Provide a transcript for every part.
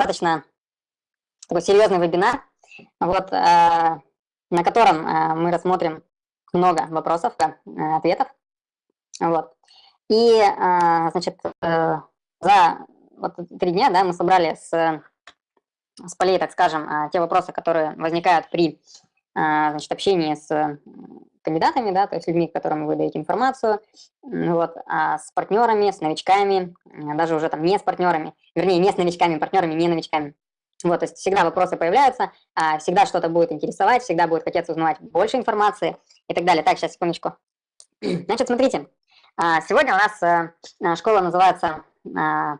достаточно такой серьезный вебинар, вот, на котором мы рассмотрим много вопросов, ответов. Вот. И, значит, за вот три дня да, мы собрали с, с полей, так скажем, те вопросы, которые возникают при значит, общении с кандидатами, да, то есть людьми, которым вы даете информацию, вот, а с партнерами, с новичками, даже уже там не с партнерами, вернее, не с новичками, партнерами, не новичками. Вот, то есть всегда вопросы появляются, а, всегда что-то будет интересовать, всегда будет хотеться узнавать больше информации и так далее. Так, сейчас, секундочку. Значит, смотрите, а, сегодня у нас э, школа называется а,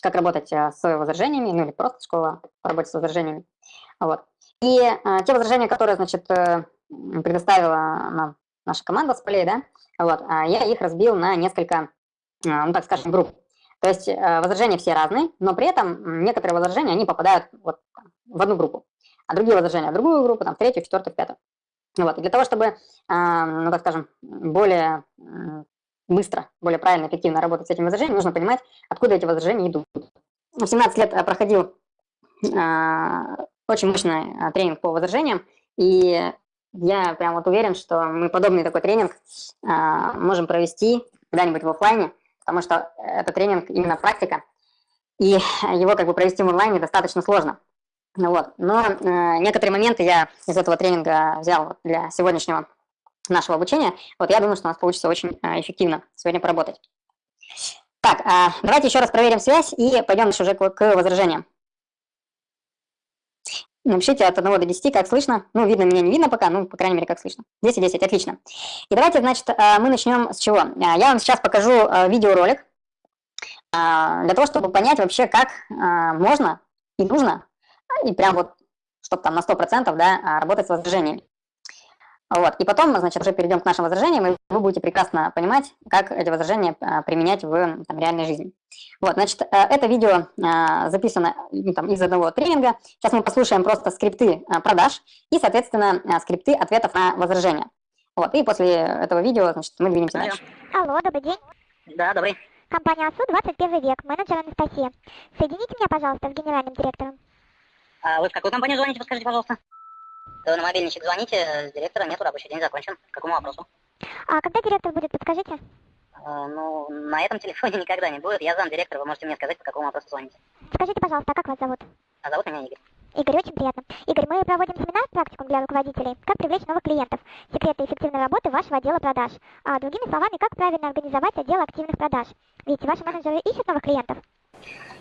«Как работать э, с возражениями», ну или просто школа по работе с возражениями. Вот. И те возражения, которые, значит, э, предоставила нам наша команда с полей, да, вот, а я их разбил на несколько, а, ну так скажем, групп. То есть э, возражения все разные, но при этом некоторые возражения, они попадают вот в одну группу, а другие возражения в другую группу, там, в третью, в четвертую, в пятую. Вот, и для того, чтобы, а, ну так скажем, более быстро, более правильно, эффективно работать с этими возражениями, нужно понимать, откуда эти возражения идут. В 17 лет проходил очень мощный тренинг по возражениям, и я прям вот уверен, что мы подобный такой тренинг а, можем провести когда-нибудь в офлайне, потому что это тренинг именно практика, и его как бы провести в онлайне достаточно сложно. Ну вот. Но э, некоторые моменты я из этого тренинга взял для сегодняшнего нашего обучения. Вот я думаю, что у нас получится очень э, эффективно сегодня поработать. Так, э, давайте еще раз проверим связь и пойдем уже к, к возражениям. Напишите от 1 до 10, как слышно. Ну, видно меня, не видно пока, ну, по крайней мере, как слышно. 10 и 10, отлично. И давайте, значит, э, мы начнем с чего? Э, я вам сейчас покажу э, видеоролик для того, чтобы понять вообще, как можно и нужно, и прям вот, чтобы там на 100% да, работать с возражениями. Вот. И потом, значит, уже перейдем к нашим возражениям, и вы будете прекрасно понимать, как эти возражения а, применять в там, реальной жизни. Вот, значит, э, это видео а, записано ну, там, из одного тренинга. Сейчас мы послушаем просто скрипты а, продаж и, соответственно, скрипты ответов на возражения. Вот, и после этого видео, значит, мы двинемся дальше. Алло, добрый день. Да, добрый. Компания АСУ 21 век, менеджер Анастасия. Соедините меня, пожалуйста, с генеральным директором. А вы в какую компанию звоните, подскажите, пожалуйста? Вы на мобильничек звоните, с директора нету, рабочий день закончен. К какому вопросу? А когда директор будет, подскажите? А, ну, на этом телефоне никогда не будет. Я зам директора, вы можете мне сказать, по какому вопросу звоните. Скажите, пожалуйста, а как вас зовут? А зовут меня Игорь. Игорь, очень приятно. Игорь, мы проводим семинар практикум для руководителей «Как привлечь новых клиентов. Секреты эффективной работы вашего отдела продаж». А другими словами, как правильно организовать отдел активных продаж. Ведь ваши менеджеры ищут новых клиентов.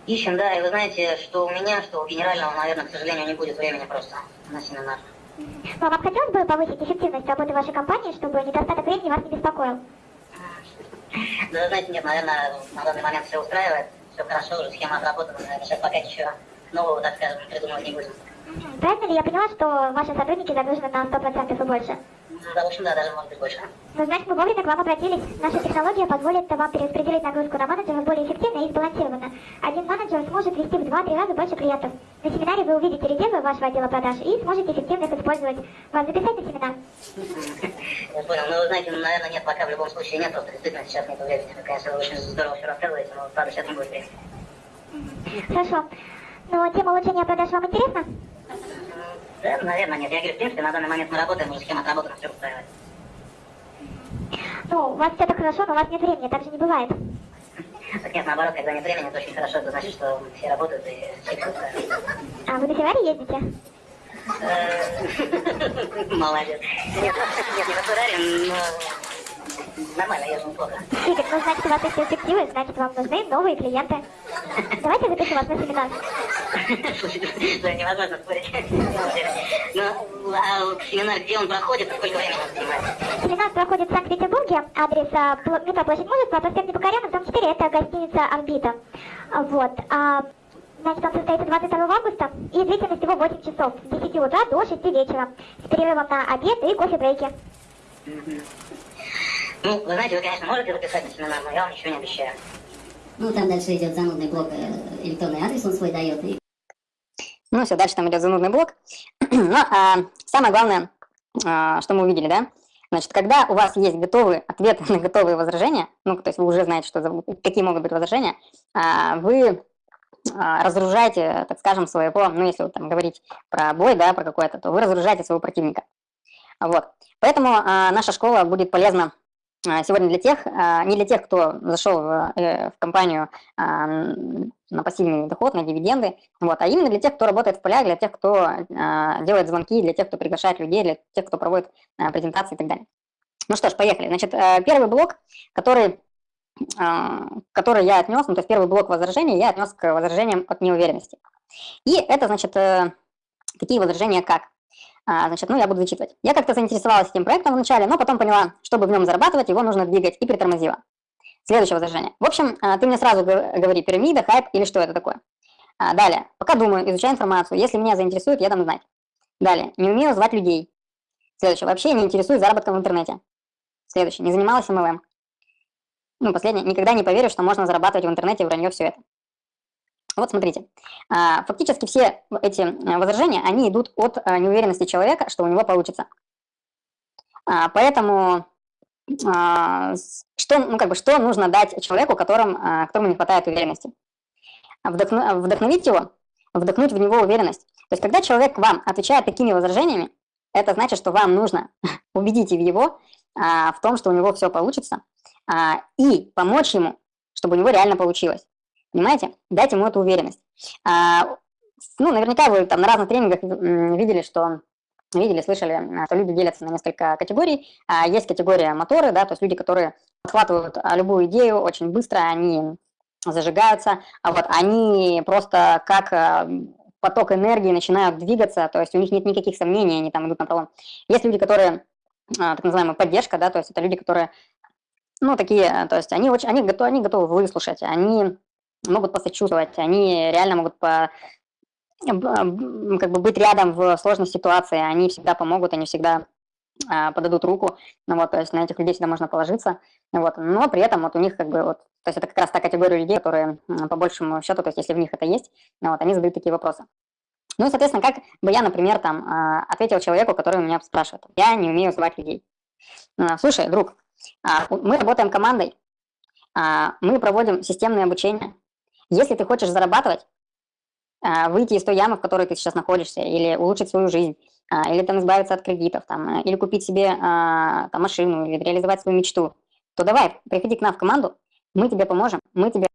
Ищем, да, и вы знаете, что у меня, что у генерального, наверное, к сожалению, не будет времени просто на семинар. Но вам хотелось бы повысить эффективность работы вашей компании, чтобы недостаток времени вас не беспокоил? Да, знаете, нет, наверное, на данный момент все устраивает, все хорошо, уже схема отработана, наверное, сейчас пока ничего нового, так скажем, придумывать не будем. Правильно ли я поняла, что ваши сотрудники загружены на 100% и больше? Да, в общем, да, даже может быть больше. Ну, значит, мы вовремя к вам обратились. Наша технология позволит вам перераспределить нагрузку на менеджеров более эффективно и сбалансированно. Один менеджер сможет вести в 2-3 раза больше клиентов. На семинаре вы увидите резервы вашего отдела продаж и сможете эффективно их использовать. Вас записать на семинар? Я понял. Ну, вы знаете, наверное, нет, пока в любом случае нет, просто действительно сейчас нет времени. Конечно, вы очень здорово все рассказываете, но правда сейчас не будет времени. Хорошо. Но тема улучшения продаж вам интересна? Да, наверное, нет. Я говорю, в принципе, на данный момент мы работаем, уже схема отработана, все устраивает. Ну, у вас все так хорошо, но у вас нет времени, так же не бывает. Так нет, наоборот, когда нет времени, это очень хорошо, это значит, что все работают и все А вы на Феррари ездите? Э, молодец. Нет, нет, не на Феррари, но Нормально, я же неплохо. Игорь, ну значит у вас есть перспективы, значит вам нужны новые клиенты. Давайте запишу вас на семинар. Слушайте, да, невозможно спорить. Ну, а семинар, где он проходит, сколько времени он занимает? Семинар проходит в Санкт-Петербурге, адрес а, метро Площадь Мужества, проспект Непокоренный, дом 4, это гостиница «Орбита». Вот. А, значит, он состоится 22 августа, и длительность его 8 часов, с 10 утра до 6 вечера, с перерывом на обед и кофе-брейки. Ну, вы знаете, вы, конечно, можете записать на семинар, но я вам ничего не обещаю. Ну, там дальше идет занудный блок, э, электронный адрес он свой дает. И... Ну, все, дальше там идет занудный блок. Но ну, а, самое главное, а, что мы увидели, да, Значит, когда у вас есть готовые ответы на готовые возражения, ну, то есть вы уже знаете, что, какие могут быть возражения, а, вы а, разоружаете, так скажем, своего, ну, если вот там говорить про бой, да, про какой-то, то вы разоружаете своего противника. Вот. Поэтому а, наша школа будет полезна сегодня для тех, а, не для тех, кто зашел в, э, компанию а, на пассивный доход, на дивиденды, вот, а именно для тех, кто работает в полях, для тех, кто а, делает звонки, для тех, кто приглашает людей, для тех, кто проводит а, презентации и так далее. Ну что ж, поехали. Значит, э, первый блок, который а, который я отнес, ну, то есть первый блок возражений я отнес к возражениям от неуверенности. И это, значит, э, такие возражения как? А, значит, ну, я буду зачитывать. Я как-то заинтересовалась этим проектом вначале, но потом поняла, чтобы в нем зарабатывать, его нужно двигать, и притормозила. Следующее возражение. В общем, а, ты мне сразу говори, пирамида, хайп или что это такое. Далее. Пока думаю, изучаю информацию. Если меня заинтересует, я дам знать. Далее. Не умею звать людей. Следующее. Вообще не интересуюсь заработком в интернете. Следующее. Не занималась MLM ну, последнее, никогда не поверю, что можно зарабатывать в интернете вранье все это. Вот смотрите, а, фактически все эти э, возражения, они идут от э, неуверенности человека, что у него получится. А, поэтому что, ну, как бы, что нужно дать человеку, которым, которому не хватает уверенности? Вдохновить его, вдохнуть в него уверенность. То есть, когда человек вам отвечает такими возражениями, это значит, что вам нужно убедить его в том, что у него все получится, а, и помочь ему, чтобы у него реально получилось. Понимаете? Дать ему эту уверенность. А, ну, наверняка вы там на разных тренингах видели, что видели, слышали, что люди делятся на несколько категорий. А, есть категория моторы, да, то есть люди, которые подхватывают а, любую идею очень быстро, они зажигаются, а вот они просто как а, поток энергии начинают двигаться, то есть у них нет никаких сомнений, они там идут на пролом. Есть люди, которые, так называемая поддержка, да, то есть это люди, которые ну, такие, то есть они, очень, они, готовы, они готовы выслушать, они могут посочувствовать, они реально могут по, как бы быть рядом в сложной ситуации, они всегда помогут, они всегда а, подадут руку, ну, вот, то есть на этих людей всегда можно положиться, вот, но при этом вот у них как бы вот, то есть это как раз та категория людей, которые по большему счету, то есть если в них это есть, ну, вот, они задают такие вопросы. Ну и, соответственно, как бы я, например, там, а, ответил человеку, который меня спрашивает, я не умею звать людей. А, Слушай, друг, а, мы работаем командой, мы проводим системное обучение. Если ты хочешь зарабатывать, а, выйти из той ямы, в которой ты сейчас находишься, или улучшить свою жизнь, или там избавиться от кредитов, там, или купить себе там, машину, или реализовать свою мечту, то давай, приходи к нам в команду, мы тебе поможем, мы тебе,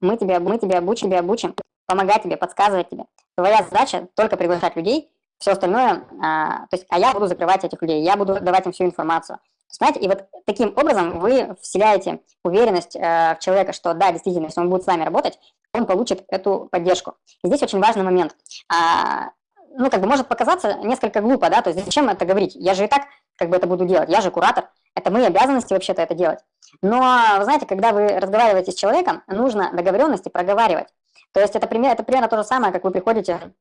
мы тебе, мы тебе обучим, тебе обучим, помогать тебе, подсказывать тебе. Твоя задача только приглашать людей, все остальное, а, то есть, а я буду закрывать этих людей, я буду давать им всю информацию. Знаете, и вот таким образом вы вселяете уверенность э, в человека, что да, действительно, если он будет с вами работать, он получит эту поддержку. И здесь очень важный момент. А, ну, как бы может показаться несколько глупо, да, то есть зачем это говорить? Я же и так как бы это буду делать, я же куратор, это мои обязанности вообще-то это делать. Но, вы знаете, когда вы разговариваете с человеком, нужно договоренности проговаривать. То есть это, пример, это примерно то же самое, как вы приходите,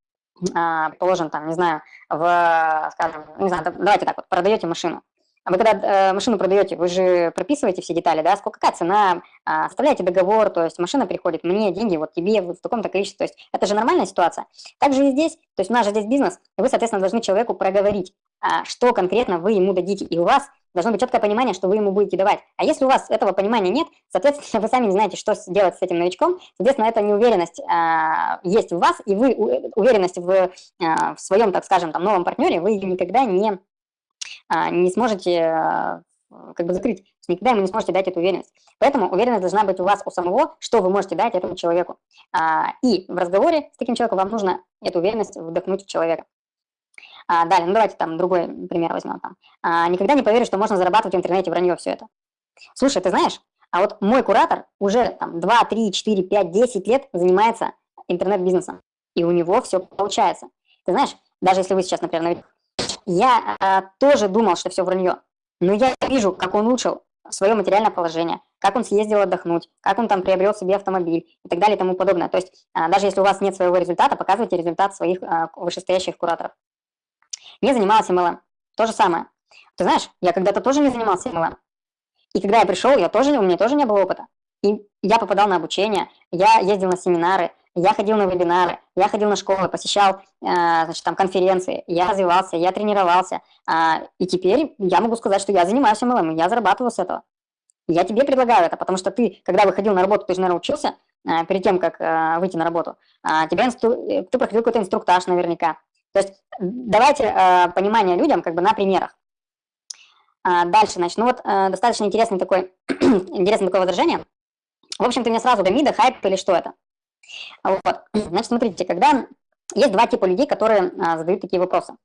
а, положим, там, не знаю, в, скажем, не знаю, давайте так вот, продаете машину. А вы когда э, машину продаете, вы же прописываете все детали, да, сколько какая цена, э, оставляете договор, то есть машина приходит, мне деньги, вот тебе в таком-то количестве, то есть это же нормальная ситуация. Также и здесь, то есть у нас же здесь бизнес, и вы, соответственно, должны человеку проговорить, э, что конкретно вы ему дадите, и у вас должно быть четкое понимание, что вы ему будете давать. А если у вас этого понимания нет, соответственно, вы сами не знаете, что делать с этим новичком, соответственно, эта неуверенность э, есть в вас, и вы уверенность в, э, в своем, так скажем, там, новом партнере, вы ее никогда не а, не сможете а, как бы закрыть, никогда ему не сможете дать эту уверенность. Поэтому уверенность должна быть у вас у самого, что вы можете дать этому человеку. А, и в разговоре с таким человеком вам нужно эту уверенность вдохнуть в человека. Далее, ну давайте там другой пример возьмем. Там. Никогда не поверю, что можно зарабатывать в интернете вранье все это. Слушай, ты знаешь, а вот мой куратор уже там 2, 3, 4, 5, 10 лет занимается интернет-бизнесом, и у него все получается. Ты знаешь, даже если вы сейчас, например, я а, тоже думал, что все вранье, но я вижу, как он улучшил свое материальное положение, как он съездил отдохнуть, как он там приобрел себе автомобиль и так далее и тому подобное. То есть а, даже если у вас нет своего результата, показывайте результат своих а, вышестоящих кураторов. Не занималась MLM. То же самое. Ты знаешь, я когда-то тоже не занимался MLM. И когда я пришел, я тоже, у меня тоже не было опыта. И я попадал на обучение, я ездил на семинары, я ходил на вебинары, я ходил на школы, посещал э, значит, там, конференции, я развивался, я тренировался. А, и теперь я могу сказать, что я занимаюсь MLM, я зарабатываю с этого. Я тебе предлагаю это, потому что ты, когда выходил на работу, ты же, наверное, учился, перед тем, как выйти на работу. Тебя инстру... Ты проходил какой-то инструктаж наверняка. То есть давайте понимание людям как бы на примерах. Дальше, значит, ну вот достаточно интересный такой, интересное такое возражение. В общем-то, мне сразу до хайп или что это. Вот. Значит, смотрите, когда есть два типа людей, которые а, задают такие вопросы.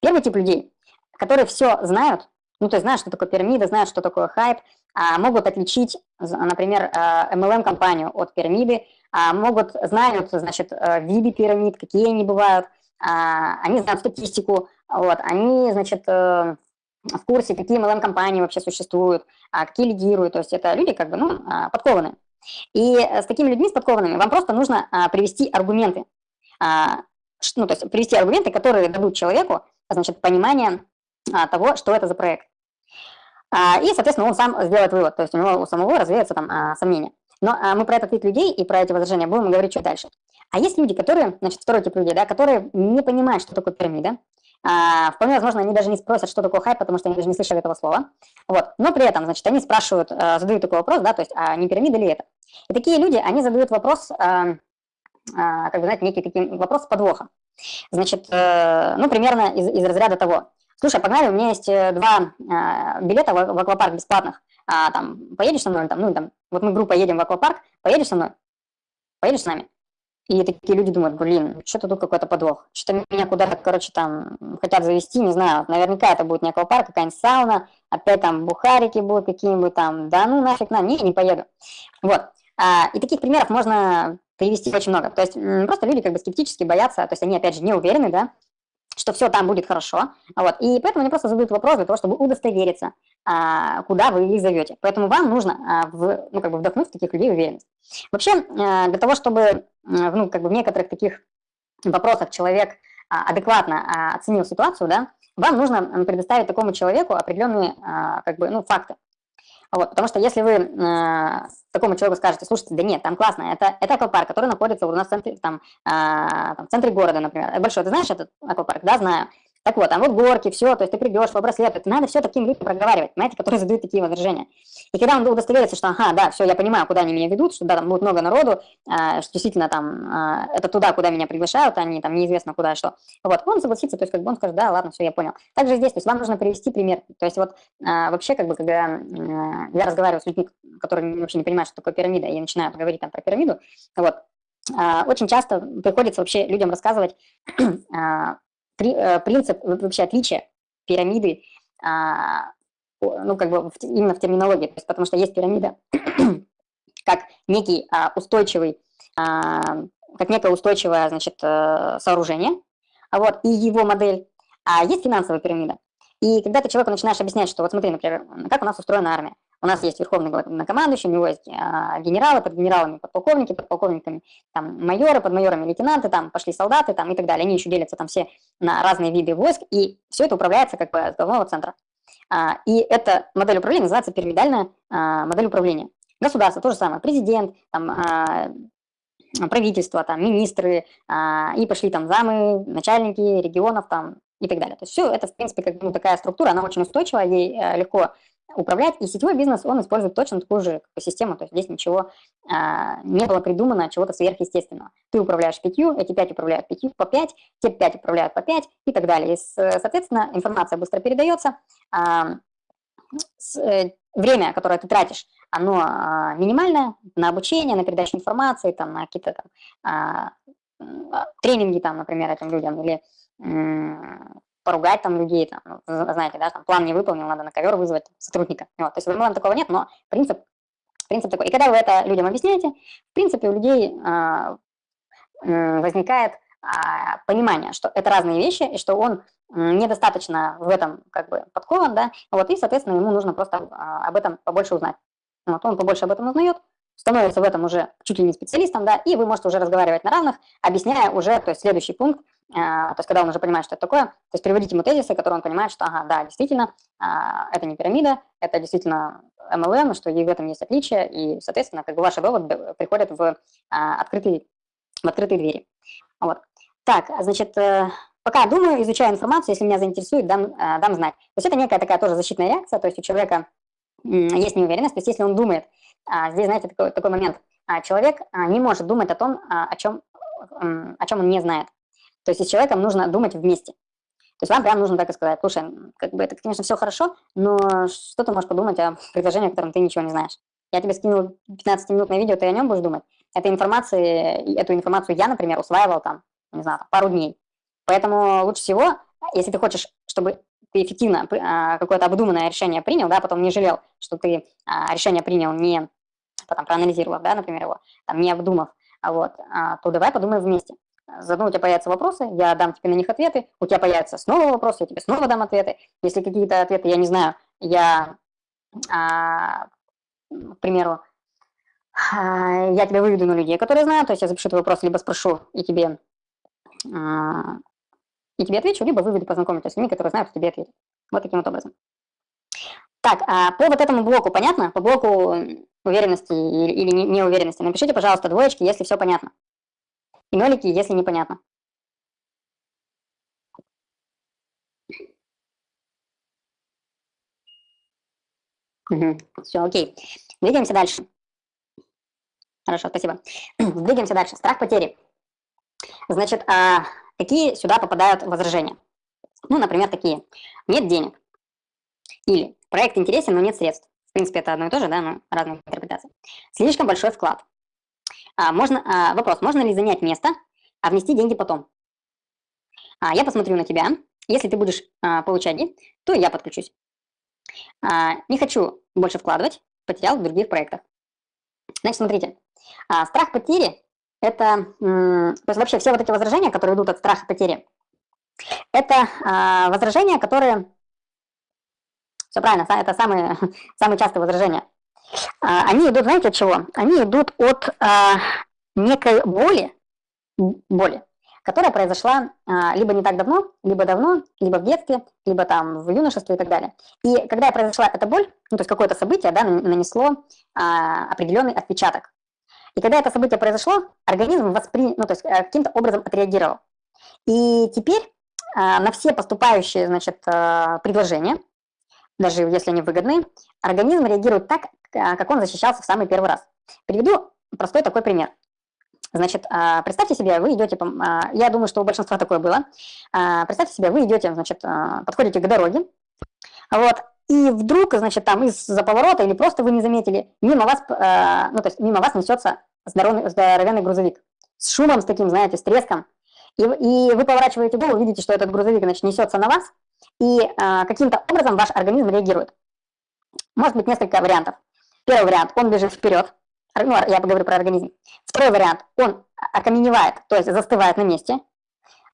Первый тип людей, которые все знают, ну, то есть знают, что такое пирамида, знают, что такое хайп, а, могут отличить, например, MLM-компанию от пирамиды, а, могут, знают, значит, виды пирамид, какие они бывают, а, они знают статистику, вот, они, значит, э, в курсе, какие MLM-компании вообще существуют, а, какие лидируют, то есть это люди как бы, ну, а, подкованные. И э, с такими людьми, с подкованными, вам просто нужно а, привести аргументы, а, ну, то есть привести аргументы, которые дадут человеку, значит, понимание а, того, что это за проект. А, и, соответственно, он сам сделает вывод, то есть у него у самого развеется там а, сомнения. Но а, мы про этот вид людей и про эти возражения будем говорить чуть дальше. А есть люди, которые, значит, второй тип людей, да, которые не понимают, что такое пирамида, а, вполне возможно, они даже не спросят, что такое хайп, потому что они даже не слышали этого слова. Вот. Но при этом, значит, они спрашивают, а, задают такой вопрос, да, то есть, а не пирамида ли это? И такие люди, они задают вопрос, а, как бы, знаете, некий такой вопрос с подвохом. Значит, э, ну, примерно из, из разряда того. Слушай, погнали, у меня есть э, два билета в, в аквапарк бесплатных. А, там, поедешь со мной? Там, ну, там, вот мы группа едем в аквапарк, поедешь со мной? Поедешь с нами? И такие люди думают, блин, что-то тут какой-то подвох. Что-то меня куда-то, короче, там хотят завести, не знаю. Наверняка это будет не аквапарк, какая-нибудь сауна, опять там бухарики будут какие-нибудь там. Да ну нафиг на, не, не поеду. Вот. А, и таких примеров можно привести очень много. То есть просто люди как бы скептически боятся, то есть они, опять же, не уверены, да, что все там будет хорошо. Вот. И поэтому они просто задают вопрос для того, чтобы удостовериться, а, куда вы их зовете. Поэтому вам нужно а, в, ну, как бы вдохнуть в таких людей уверенность. Вообще, а, для того, чтобы ну, как бы в некоторых таких вопросах человек адекватно оценил ситуацию, да, вам нужно предоставить такому человеку определенные как бы, ну, факты. Вот, потому что если вы э, такому человеку скажете, слушайте, да нет, там классно, это, это аквапарк, который находится у нас в центре, там, э, там, в центре города, например, большой, ты знаешь этот аквапарк? Да, знаю. Так вот, там вот горки, все, то есть ты придешь по браслету, это надо все таким людям проговаривать, понимаете, которые задают такие возражения. И когда он удостоверится, что, ага, да, все, я понимаю, куда они меня ведут, что да, там будет много народу, э, что действительно там э, это туда, куда меня приглашают, они там неизвестно куда и что. Вот, он согласится, то есть как бы он скажет, да, ладно, все, я понял. Также здесь, то есть вам нужно привести пример. То есть вот э, вообще, как бы, когда э, я разговариваю с людьми, которые вообще не понимают, что такое пирамида, и я начинаю говорить там про пирамиду, вот, очень часто приходится вообще людям рассказывать при, э, принцип, вообще отличие пирамиды, а, ну, как бы именно в терминологии, то есть, потому что есть пирамида как некий а, устойчивый, а, как некое устойчивое, значит, э, сооружение, вот, и его модель, а есть финансовая пирамида. И когда ты человеку начинаешь объяснять, что вот смотри, например, как у нас устроена армия, у нас есть верховный главнокомандующий, у него есть а, генералы, под генералами подполковники, под полковниками там майоры, под майорами лейтенанты, там пошли солдаты там, и так далее. Они еще делятся там все на разные виды войск, и все это управляется как бы с головного центра. А, и эта модель управления называется пирамидальная а, модель управления. Государство то же самое, президент, там, а, правительство, там, министры, а, и пошли там замы, начальники регионов там, и так далее. То есть все это, в принципе, как ну, такая структура, она очень устойчивая, ей а, легко управлять. И сетевой бизнес, он использует точно такую же систему, то есть здесь ничего а, не было придумано, чего-то сверхъестественного. Ты управляешь пятью, эти пять управляют пятью по пять, те пять управляют по пять и так далее. И, соответственно, информация быстро передается. А, с, э, время, которое ты тратишь, оно а, минимальное на обучение, на передачу информации, там, на какие-то там, а, тренинги, там, например, этим людям, или поругать там людей, там, ну, знаете, да, там план не выполнил, надо на ковер вызвать сотрудника. Вот, то есть в MLM такого нет, но принцип, принцип такой. И когда вы это людям объясняете, в принципе у людей а, возникает а, понимание, что это разные вещи, и что он недостаточно в этом как бы подкован, да, вот, и, соответственно, ему нужно просто а, об этом побольше узнать. Вот, он побольше об этом узнает, становится в этом уже чуть ли не специалистом, да, и вы можете уже разговаривать на равных, объясняя уже, то есть следующий пункт, то есть когда он уже понимает, что это такое, то есть приводить ему тезисы, которые он понимает, что, ага, да, действительно, а, это не пирамида, это действительно MLM, что и в этом есть отличие, и, соответственно, как бы ваши доводы приходят в а, открытые, в открытые двери. Вот. Так, значит, э, пока думаю, изучаю информацию, если меня заинтересует, дам, дам знать. То есть это некая такая тоже защитная реакция, то есть у человека есть неуверенность, то есть если он думает, здесь, знаете, такой, такой момент, а, человек а, не может думать о том, а, о чем, о чем он не знает. То есть с человеком нужно думать вместе. То есть вам прям нужно так и сказать, слушай, как бы это, конечно, все хорошо, но что ты можешь подумать о предложении, о котором ты ничего не знаешь? Я тебе скинул 15-минутное видео, ты о нем будешь думать? Этой информации, эту информацию я, например, усваивал там, не знаю, пару дней. Поэтому лучше всего, если ты хочешь, чтобы ты эффективно а, какое-то обдуманное решение принял, да, потом не жалел, что ты а, решение принял не потом проанализировав, да, например, его, там, не обдумав, а вот, то давай подумаем вместе. Заодно у тебя появятся вопросы, я дам тебе на них ответы, у тебя появятся снова вопросы, я тебе снова дам ответы. Если какие-то ответы я не знаю, я, а, к примеру, а, я тебя выведу на людей, которые знают, то есть я запишу твой вопрос, либо спрошу и тебе, а, и тебе отвечу, либо выведу познакомиться с людьми, которые знают, тебе ответят. Вот таким вот образом. Так, а по вот этому блоку понятно? По блоку уверенности или неуверенности. Напишите, пожалуйста, двоечки, если все понятно. И нолики, если непонятно. Угу. Все, окей. Двигаемся дальше. Хорошо, спасибо. Двигаемся дальше. Страх потери. Значит, а какие сюда попадают возражения? Ну, например, такие. Нет денег. Или проект интересен, но нет средств. В принципе, это одно и то же, да, но разные интерпретации. Слишком большой вклад. А, можно, а, вопрос, можно ли занять место, а внести деньги потом? А, я посмотрю на тебя. Если ты будешь а, получать деньги, то я подключусь. А, не хочу больше вкладывать, потерял в других проектах. Значит, смотрите, а, страх потери – это, то есть вообще все вот эти возражения, которые идут от страха потери, это а, возражения, которые, все правильно, это самые, самые частые возражения. А, они идут, знаете, от чего? Они идут от а, некой боли, боли, которая произошла а, либо не так давно, либо давно, либо в детстве, либо там в юношестве и так далее. И когда произошла эта боль, ну, то есть какое-то событие, да, нанесло а, определенный отпечаток. И когда это событие произошло, организм воспри... ну, то есть э, каким-то образом отреагировал. И теперь а, на все поступающие, значит, а, предложения, даже если они выгодны, организм реагирует так, как он защищался в самый первый раз. Приведу простой такой пример. Значит, а, представьте себе, вы идете, а, я думаю, что у большинства такое было, представьте себе, вы идете, значит, подходите к дороге, вот, и вдруг, значит, там из-за поворота или просто вы не заметили, мимо вас, ну, то есть мимо вас несется здоровый, здоровенный грузовик с шумом, с таким, знаете, с треском, и, и вы поворачиваете голову, видите, что этот грузовик, значит, несется на вас, и каким-то образом ваш организм реагирует. Может быть несколько вариантов. Первый вариант, он бежит вперед, ну, я поговорю про организм. Второй вариант, он окаменевает, то есть застывает на месте.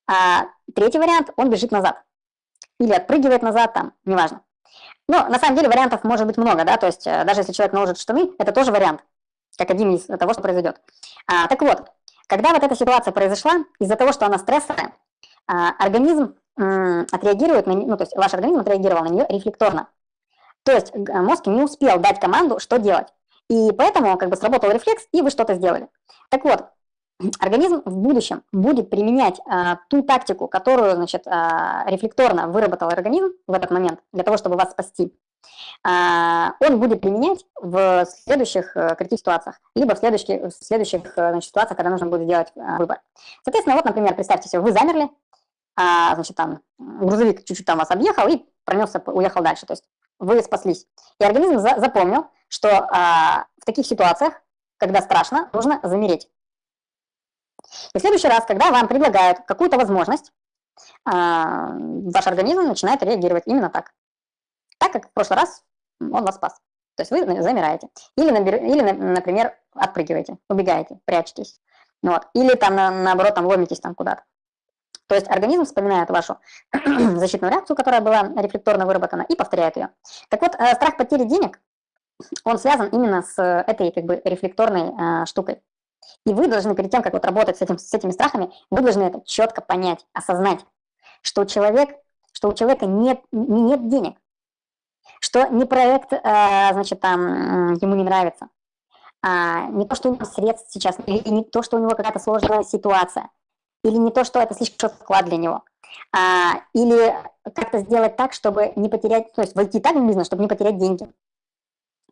А третий вариант, он бежит назад. Или отпрыгивает назад, там, неважно. Но на самом деле вариантов может быть много, да, то есть э, даже если человек наложит штаны, это тоже вариант, как один из того, что произойдет. А, так вот, когда вот эта ситуация произошла, из-за того, что она стрессовая, а, организм отреагирует на ну, то есть ваш организм отреагировал на нее рефлекторно. То есть мозг не успел дать команду, что делать. И поэтому как бы сработал рефлекс, и вы что-то сделали. Так вот, организм в будущем будет применять а, ту тактику, которую, значит, а, рефлекторно выработал организм в этот момент, для того, чтобы вас спасти. А, он будет применять в следующих а, критических ситуациях, либо в следующих, в следующих э, значит, ситуациях, когда нужно будет сделать а, выбор. Соответственно, вот, например, представьте себе, вы замерли, а, значит, там грузовик чуть-чуть там вас объехал и пронесся, уехал дальше. То есть вы спаслись. И организм за запомнил, что а, в таких ситуациях, когда страшно, нужно замереть. И в следующий раз, когда вам предлагают какую-то возможность, а, ваш организм начинает реагировать именно так. Так, как в прошлый раз он вас спас. То есть вы замираете. Или, или например, отпрыгиваете, убегаете, прячетесь. Вот. Или там, на, наоборот, там ломитесь там куда-то. То есть организм вспоминает вашу защитную реакцию, которая была рефлекторно выработана, и повторяет ее. Так вот, э, страх потери денег, он связан именно с этой как бы рефлекторной э, штукой. И вы должны, перед тем, как вот работать с, этим, с этими страхами, вы должны это четко понять, осознать, что, человек, что у человека нет, нет денег, что не проект, э, значит, там, ему не нравится, а не то, что у него средств сейчас, или не то, что у него какая-то сложная ситуация – или не то, что это слишком вклад для него, а, или как-то сделать так, чтобы не потерять, то есть войти так в бизнес, чтобы не потерять деньги.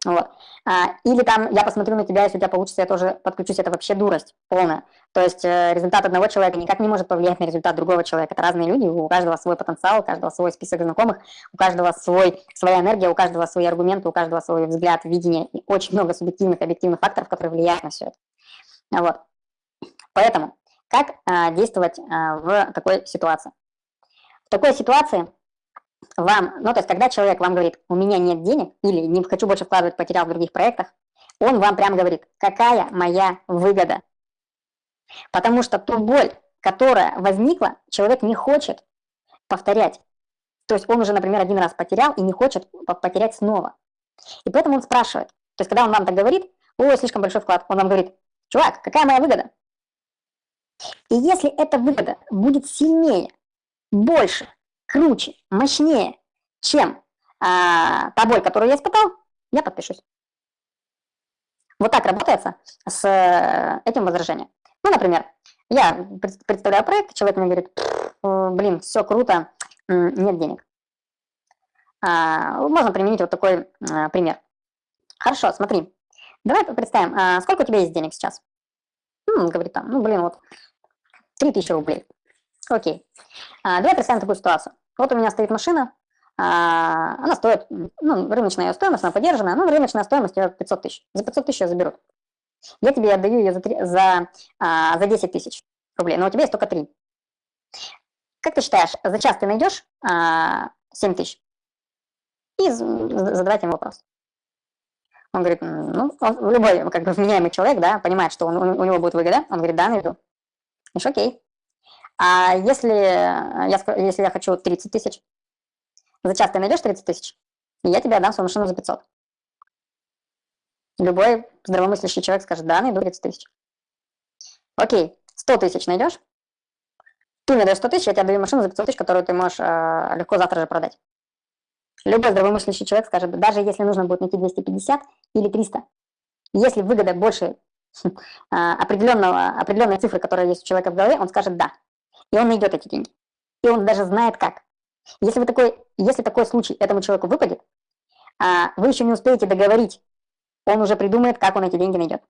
Вот. А, или там я посмотрю на тебя, если у тебя получится, я тоже подключусь, это вообще дурость полная. То есть э, результат одного человека никак не может повлиять на результат другого человека. Это разные люди, у каждого свой потенциал, у каждого свой список знакомых, у каждого свой, своя энергия, у каждого свои аргументы, у каждого свой взгляд, видение. И очень много субъективных, объективных факторов, которые влияют на все это. Вот. Поэтому, как а, действовать а, в такой ситуации? В такой ситуации вам, ну, то есть, когда человек вам говорит, у меня нет денег, или не хочу больше вкладывать, потерял в других проектах, он вам прям говорит, какая моя выгода. Потому что ту боль, которая возникла, человек не хочет повторять. То есть он уже, например, один раз потерял и не хочет потерять снова. И поэтому он спрашивает. То есть когда он вам так говорит, ой, слишком большой вклад, он вам говорит, чувак, какая моя выгода? И если эта выгода будет сильнее, больше, круче, мощнее, чем а, та боль, я испытал, я подпишусь. Вот так работается с э, этим возражением. Ну, например, я представляю проект, человек мне говорит, блин, все круто, нет денег. А, можно применить вот такой а, пример. Хорошо, смотри, давай представим, а сколько у тебя есть денег сейчас? Ну, он говорит там, ну, блин, вот 3000 рублей. Окей. А, давай представим такую ситуацию. Вот у меня стоит машина, а, она стоит, ну, рыночная ее стоимость, она поддержанная, ну, рыночная стоимость ее 500 тысяч. За 500 тысяч я заберу. Я тебе отдаю ее за, 3, за, а, за 10 тысяч рублей, но у тебя есть только 3. Как ты считаешь, за час ты найдешь а, 7 тысяч? И задавать ему вопрос. Он говорит, ну, он, любой как бы вменяемый человек, да, понимает, что он, у него будет выгода, он говорит, да, найду. Говоришь, окей. А если я, если я хочу 30 тысяч, за час ты найдешь 30 тысяч, и я тебе отдам свою машину за 500. Любой здравомыслящий человек скажет, да, найду 30 тысяч. Окей, 100 тысяч найдешь? Ты мне даешь 100 тысяч, я тебе даю машину за 500 тысяч, которую ты можешь э, легко завтра же продать. Любой здравомыслящий человек скажет, даже если нужно будет найти 250 или 300, если выгода больше определенного, определенной цифры, которая есть у человека в голове, он скажет «да». И он найдет эти деньги. И он даже знает как. Если, вы такой, если такой случай этому человеку выпадет, а вы еще не успеете договорить, он уже придумает, как он эти деньги найдет.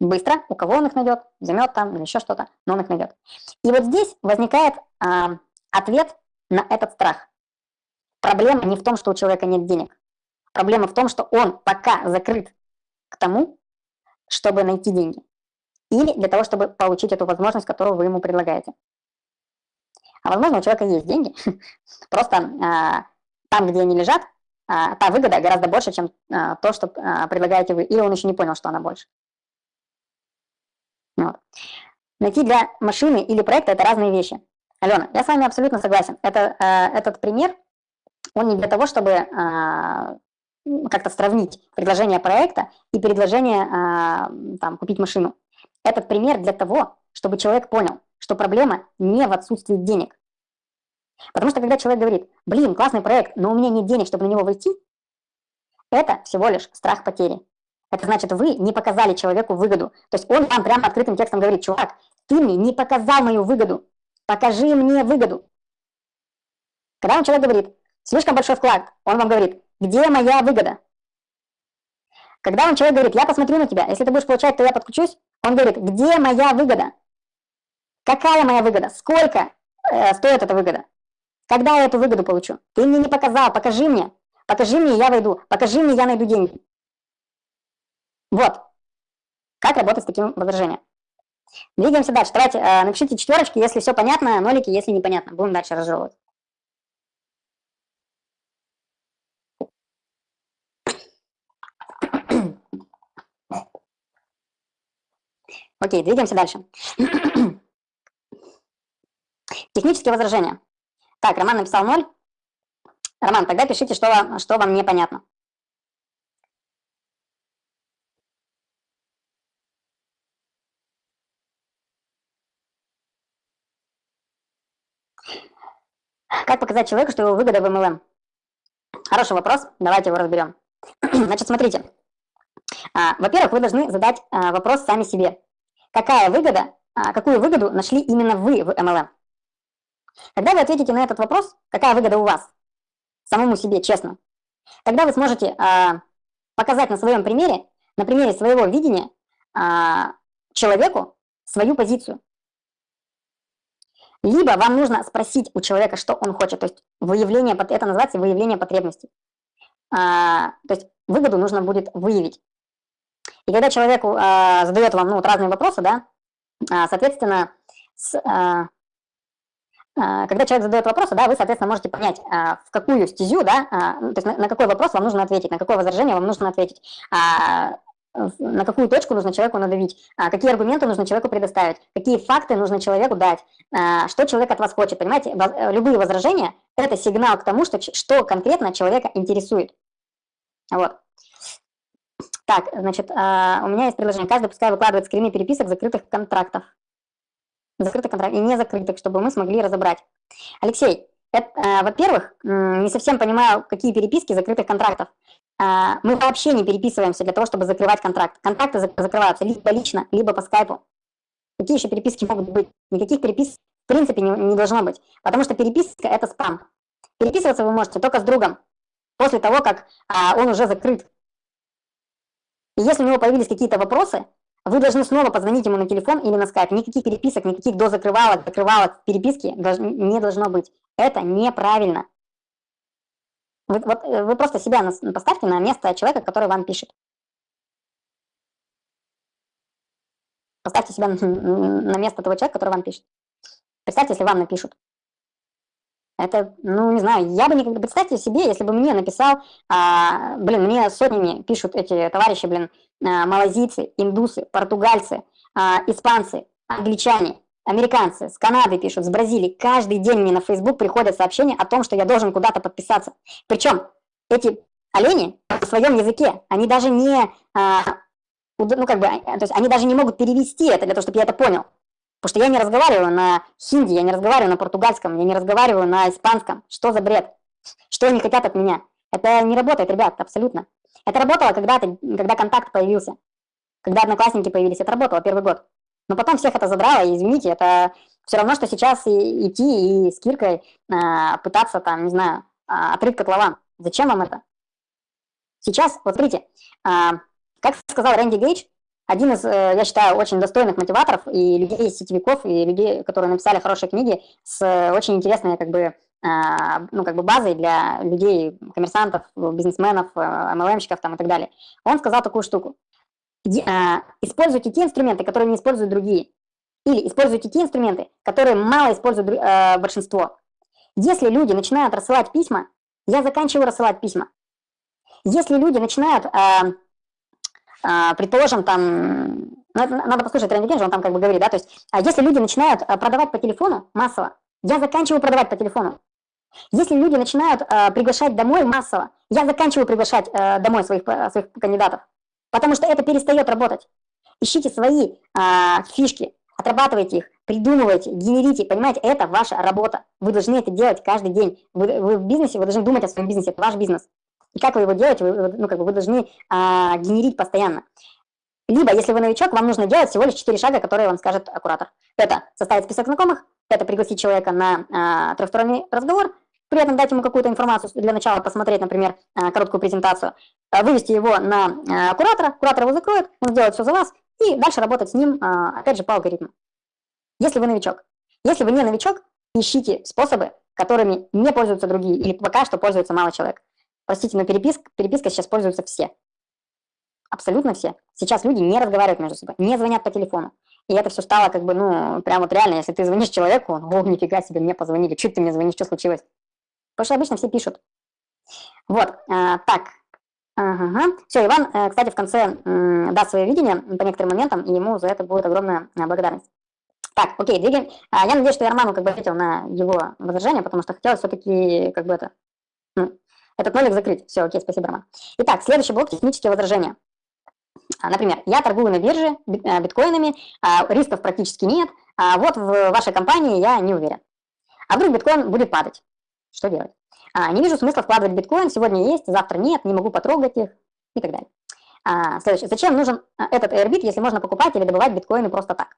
Быстро, у кого он их найдет, займет там или еще что-то, но он их найдет. И вот здесь возникает а, ответ на этот страх. Проблема не в том, что у человека нет денег. Проблема в том, что он пока закрыт к тому, чтобы найти деньги. Или для того, чтобы получить эту возможность, которую вы ему предлагаете. А возможно, у человека есть деньги, просто а, там, где они лежат, а, та выгода гораздо больше, чем а, то, что предлагаете вы, или он еще не понял, что она больше. Вот. Найти для машины или проекта – это разные вещи. Алена, я с вами абсолютно согласен. Это, а, этот пример, он не для того, чтобы как-то сравнить предложение проекта и предложение а, там, купить машину. Этот пример для того, чтобы человек понял, что проблема не в отсутствии денег. Потому что когда человек говорит, блин, классный проект, но у меня нет денег, чтобы на него войти, это всего лишь страх потери. Это значит, вы не показали человеку выгоду. То есть он вам прямо открытым текстом говорит, чувак, ты мне не показал мою выгоду, покажи мне выгоду. Когда вам человек говорит, слишком большой вклад, он вам говорит, где моя выгода? Когда вам человек говорит, я посмотрю на тебя, если ты будешь получать, то я подключусь, он говорит, где моя выгода? Какая моя выгода? Сколько э, стоит эта выгода? Когда я эту выгоду получу? Ты мне не показал, покажи мне. Покажи мне, я войду. Покажи мне, я найду деньги. Вот. Как работать с таким возражением. Двигаемся дальше. Давайте э, напишите четверочки, если все понятно, нолики, если непонятно. Будем дальше разжевывать. Окей, двигаемся дальше. Технические возражения. Так, Роман написал 0. Роман, тогда пишите, что вам, что вам непонятно. Как показать человеку, что его выгода в MLM? Хороший вопрос, давайте его разберем. Значит, смотрите. А, во-первых, вы должны задать а, вопрос сами себе. Какая выгода, а, какую выгоду нашли именно вы в MLM? Когда вы ответите на этот вопрос, какая выгода у вас, самому себе, честно, тогда вы сможете показать на своем примере, на примере своего видения а, человеку свою позицию. Либо вам нужно спросить у человека, что он хочет, то есть выявление, это называется выявление потребностей. А, то есть выгоду нужно будет выявить. И когда человеку а, задает вам ну, вот разные вопросы, да, а, соответственно, с, а, а, когда человек задает вопросы, да, вы, соответственно, можете понять, а, в какую стезю, да, ну, то есть на, на какой вопрос вам нужно ответить, на какое возражение вам нужно ответить. А, на какую точку нужно человеку надавить, какие аргументы нужно человеку предоставить, какие факты нужно человеку дать, что человек от вас хочет. Понимаете, э, любые возражения – это сигнал к тому, что, что конкретно человека интересует. Вот. Так, значит, а, у меня есть предложение. Каждый пускай выкладывает скрины переписок закрытых контрактов. Закрытых контрактов и не закрытых, чтобы мы смогли разобрать. Алексей, э, во-первых, не совсем понимаю, какие переписки закрытых контрактов. А, мы вообще не переписываемся для того, чтобы закрывать контракт. Контракты закрываются либо лично, либо по скайпу. Какие еще переписки могут быть? Никаких переписок в принципе не, должно быть, потому что переписка – это спам. Переписываться вы можете только с другом, после того, как а, он уже закрыт. И если у него появились какие-то вопросы, вы должны снова позвонить ему на телефон или на скайп. Никаких переписок, никаких дозакрывалок, закрывалок, переписки не должно быть. Это неправильно. Вы, вот, э, вы просто себя поставьте на место человека, который вам пишет. Поставьте себя на место того человека, который вам пишет. Представьте, если вам напишут. Это, ну, не знаю, я бы никогда... Представьте себе, если бы мне написал, а, блин, мне сотнями пишут эти товарищи, блин, а, малазийцы, индусы, португальцы, а, испанцы, англичане, Американцы с Канады пишут, с Бразилии. Каждый день мне на Facebook приходят сообщения о том, что я должен куда-то подписаться. Причем эти олени в своем языке, они даже не, а, ну как бы, то есть они даже не могут перевести это для того, чтобы я это понял. Потому что я не разговариваю на хинди, я не разговариваю на португальском, я не разговариваю на испанском. Что за бред? Что они хотят от меня? Это не работает, ребят, абсолютно. Это работало когда-то, когда контакт появился, когда одноклассники появились, это работало первый год. Но потом всех это задрало, и извините, это все равно, что сейчас и, идти и с Киркой а, пытаться там, не знаю, а, отрыть котлован. Зачем вам это? Сейчас, вот смотрите, а, как сказал Рэнди Гейдж, один из, э, я считаю, очень достойных мотиваторов и людей, сетевиков, и людей, которые написали хорошие книги с очень интересной, как бы, а, ну, как бы базой для людей, коммерсантов, бизнесменов, MLM-щиков там и так далее. Он сказал такую штуку. А, используйте те инструменты, которые не используют другие. Или используйте те инструменты, которые мало используют э, большинство. Если люди начинают рассылать письма, я заканчиваю рассылать письма. Если люди начинают, э, э, предположим, там, надо послушать Рэнди Генджи, он там как бы говорит, да, то есть, а если люди начинают продавать по телефону массово, я заканчиваю продавать по телефону. Если люди начинают э, приглашать домой массово, я заканчиваю приглашать э, домой своих, своих кандидатов. Потому что это перестает работать. Ищите свои а, фишки, отрабатывайте их, придумывайте, генерите. Понимаете, это ваша работа. Вы должны это делать каждый день. Вы, вы в бизнесе, вы должны думать о своем бизнесе, это ваш бизнес. И как вы его делаете, вы, ну, как бы вы должны а, генерить постоянно. Либо, если вы новичок, вам нужно делать всего лишь 4 шага, которые вам скажет куратор. Это составить список знакомых, это пригласить человека на а, трехсторонний разговор, при этом дать ему какую-то информацию, для начала посмотреть, например, а, короткую презентацию, а, вывести его на а, куратора, куратор его закроет, он сделает все за вас, и дальше работать с ним, опять же, по алгоритму. Если вы новичок. Если вы не новичок, ищите способы, которыми не пользуются другие, или пока что пользуется мало человек. Простите, но переписка, переписка сейчас пользуются все. Абсолютно все. Сейчас люди не разговаривают между собой, не звонят по телефону. И это все стало как бы, ну, прям вот реально, если ты звонишь человеку, он, о, нифига себе, мне позвонили, чуть ты мне звонишь, что случилось? Потому что обычно все пишут. Вот, а, так. Ага. Все, Иван, э, кстати, в конце даст свое видение по некоторым моментам, и ему за это будет огромная э, благодарность. Так, окей, двигаем. А, я надеюсь, что я Роману как бы ответил на его возражение, потому что хотелось все-таки как бы это, ну, этот нолик закрыть. Все, окей, спасибо, Роман. Итак, следующий блок – технические возражения. А, например, я торгую на бирже э, биткоинами, рисков практически нет, а вот в вашей компании я не уверен. А вдруг биткоин будет падать? Что делать? А, не вижу смысла вкладывать биткоин, сегодня есть, завтра нет, не могу потрогать их и так далее. А, следующее. Зачем нужен а, этот Airbit, если можно покупать или добывать биткоины просто так?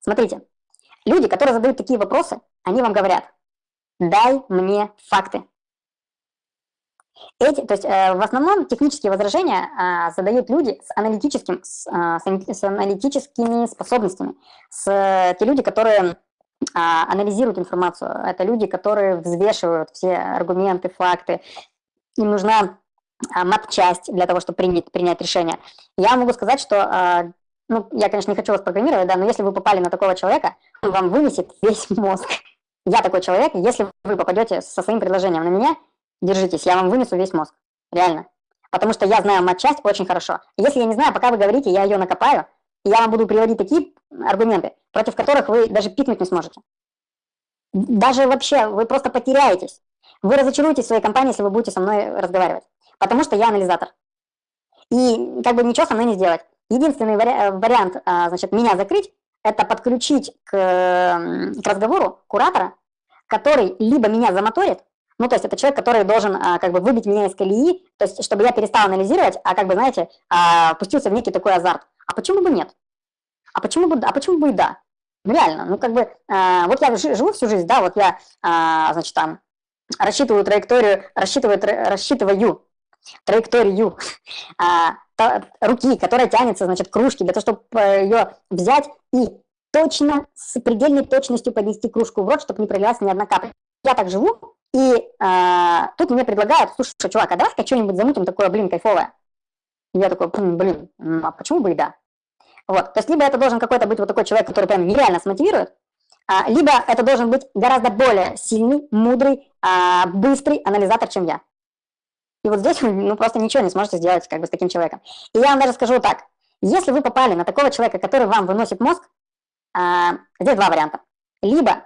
Смотрите, люди, которые задают такие вопросы, они вам говорят, дай мне факты. Эти, то есть э, в основном технические возражения э, задают люди с, аналитическим, с, э, с аналитическими способностями, с, э, те люди, которые э, анализируют информацию, это люди, которые взвешивают все аргументы, факты, им нужна э, мат-часть для того, чтобы принять, принять решение. Я могу сказать, что, э, ну, я, конечно, не хочу вас программировать, да, но если вы попали на такого человека, он вам вынесет весь мозг. Я такой человек, если вы попадете со своим предложением на меня, держитесь, я вам вынесу весь мозг, реально. Потому что я знаю матчасть очень хорошо. Если я не знаю, пока вы говорите, я ее накопаю, и я вам буду приводить такие аргументы, против которых вы даже пикнуть не сможете. Даже вообще, вы просто потеряетесь. Вы разочаруетесь в своей компании, если вы будете со мной разговаривать. Потому что я анализатор. И как бы ничего со мной не сделать. Единственный вари вариант, а, значит, меня закрыть, это подключить к, к разговору куратора, который либо меня замоторит, ну, то есть это человек, который должен а, как бы выбить меня из колеи, то есть чтобы я перестал анализировать, а как бы, знаете, а, пустился в некий такой азарт. А почему бы нет? А почему бы, а почему бы и да? Ну, реально, ну, как бы, а, вот я живу всю жизнь, да, вот я, а, значит, там, рассчитываю траекторию, рассчитываю, рассчитываю траекторию а, та, руки, которая тянется, значит, к кружке, для того, чтобы э, ее взять и точно, с предельной точностью поднести кружку в рот, чтобы не пролилась ни одна капля. Я так живу, и а, тут мне предлагают, слушай, чувак, а давай-ка что-нибудь замутим такое, блин, кайфовое. И я такой, блин, а почему бы и да? Вот, то есть либо это должен какой-то быть вот такой человек, который прям нереально смотивирует, а, либо это должен быть гораздо более сильный, мудрый, а, быстрый анализатор, чем я. И вот здесь вы ну, просто ничего не сможете сделать как бы с таким человеком. И я вам даже скажу так, если вы попали на такого человека, который вам выносит мозг, а, здесь два варианта. Либо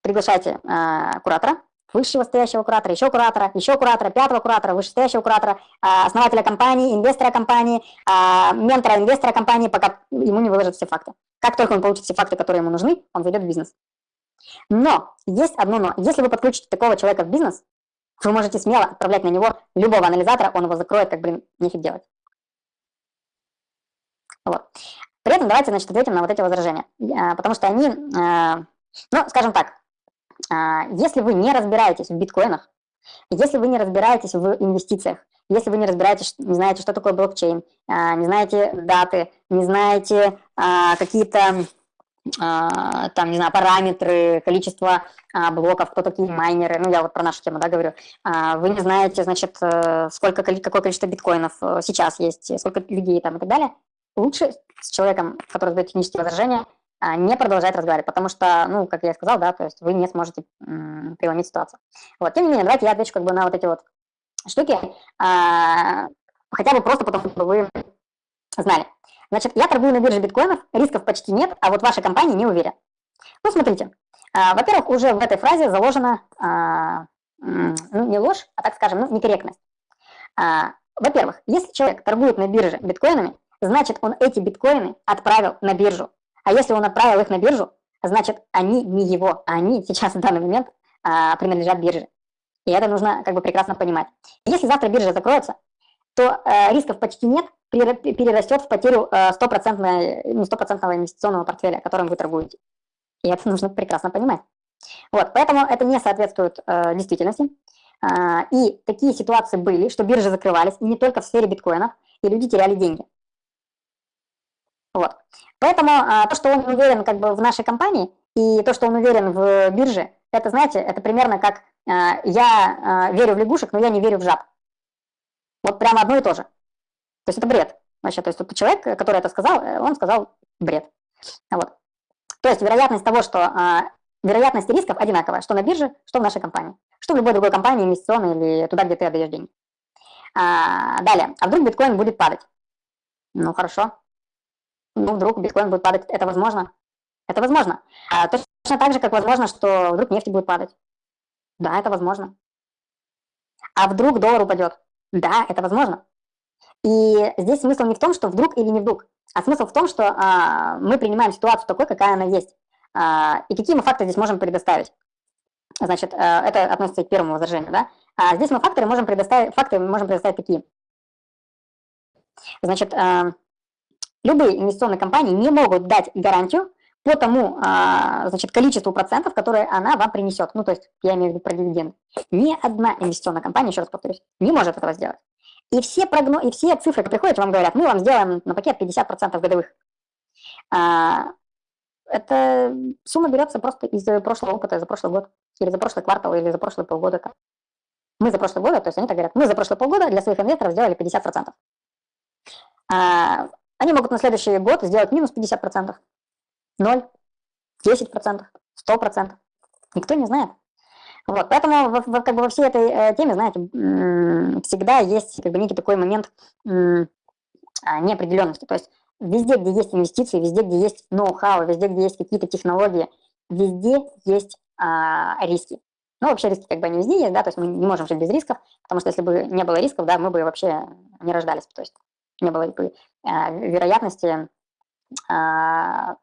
приглашайте а, куратора, высшего стоящего куратора, еще куратора, еще куратора, пятого куратора, вышестоящего куратора, а, основателя компании, инвестора компании, а, ментора инвестора компании, пока ему не выложат все факты. Как только он получит все факты, которые ему нужны, он зайдет в бизнес. Но есть одно но. Если вы подключите такого человека в бизнес, вы можете смело отправлять на него любого анализатора, он его закроет, как, блин, нефиг делать. Вот. При этом давайте, значит, ответим на вот эти возражения, а, потому что они, ну, скажем так, если вы не разбираетесь в биткоинах, если вы не разбираетесь в инвестициях, если вы не разбираетесь, не знаете, что такое блокчейн, а, не знаете даты, не знаете а, какие-то там, не знаю, параметры, количество блоков, кто такие майнеры, ну, я вот про нашу тему, да, говорю, вы не знаете, значит, э, сколько, какое количество биткоинов э, сейчас есть, сколько людей там и так далее, лучше с человеком, который задает технические возражения, а, не продолжать разговаривать, потому что, ну, как я сказал, да, то есть вы не сможете преломить ситуацию. Вот, тем не менее, давайте я отвечу как бы на вот эти вот штуки, а, хотя бы просто потому, чтобы вы знали. Значит, я торгую на бирже биткоинов, рисков почти нет, а вот ваша компания не уверена. Ну, смотрите, а, во-первых, уже в этой фразе заложена, а, ну, не ложь, а, так скажем, ну, некорректность. А, во-первых, если человек торгует на бирже биткоинами, значит, он эти биткоины отправил на биржу. А если он отправил их на биржу, значит, они не его, а они сейчас в данный момент а, принадлежат бирже. И это нужно как бы прекрасно понимать. Если завтра биржа закроется, то э, рисков почти нет, перерастет в потерю э, стопроцентного ну, инвестиционного портфеля, которым вы торгуете. И это нужно прекрасно понимать. Вот, поэтому это не соответствует э, действительности. Э, и такие ситуации были, что биржи закрывались, и не только в сфере биткоинов, и люди теряли деньги. Вот. Поэтому а, то, что он уверен как бы в нашей компании, и то, что он уверен в бирже, это, знаете, это примерно как а, я а, верю в лягушек, но я не верю в жаб. Вот прямо одно и то же. То есть это бред. Вообще, то есть тот человек, который это сказал, э, он сказал бред. Вот. То есть вероятность того, что а, вероятность рисков одинаковая, что на бирже, что в нашей компании, что в любой другой компании инвестиционной или туда, где ты отдаешь деньги. А, далее, а вдруг биткоин будет падать? Ну хорошо, ну, вдруг биткоин будет падать, это возможно? Это возможно. А, точно так же, как возможно, что вдруг нефть будет падать. Да, это возможно. А вдруг доллар упадет? Да, это возможно. И здесь смысл не в том, что вдруг или не вдруг, а смысл в том, что а, мы принимаем ситуацию такой, какая она есть. А, и какие мы факты здесь можем предоставить. Значит, а, это относится к первому возражению, да? А здесь мы факторы можем предоставить, факты можем предоставить такие. Значит, а, Любые инвестиционные компании не могут дать гарантию по тому, а, значит, количеству процентов, которые она вам принесет. Ну, то есть, я имею в виду про дивиденды. Ни одна инвестиционная компания, еще раз повторюсь, не может этого сделать. И все, прогно... и все цифры приходят, вам говорят, мы вам сделаем на пакет 50% годовых. А, эта сумма берется просто из прошлого опыта, за прошлый год, или за прошлый квартал, или за прошлые полгода. Мы за прошлый год, то есть они так говорят, мы за прошлые полгода для своих инвесторов сделали 50%. А, они могут на следующий год сделать минус 50%, 0, 10%, 100%. Никто не знает. Вот, поэтому как бы во всей этой э, теме, знаете, всегда есть как бы некий такой момент а, неопределенности. То есть везде, где есть инвестиции, везде, где есть ноу-хау, везде, где есть какие-то технологии, везде есть а, риски. Ну, вообще риски как бы они везде есть, да, то есть мы не можем жить без рисков, потому что если бы не было рисков, да, мы бы вообще не рождались, то есть не было бы а, вероятности, а,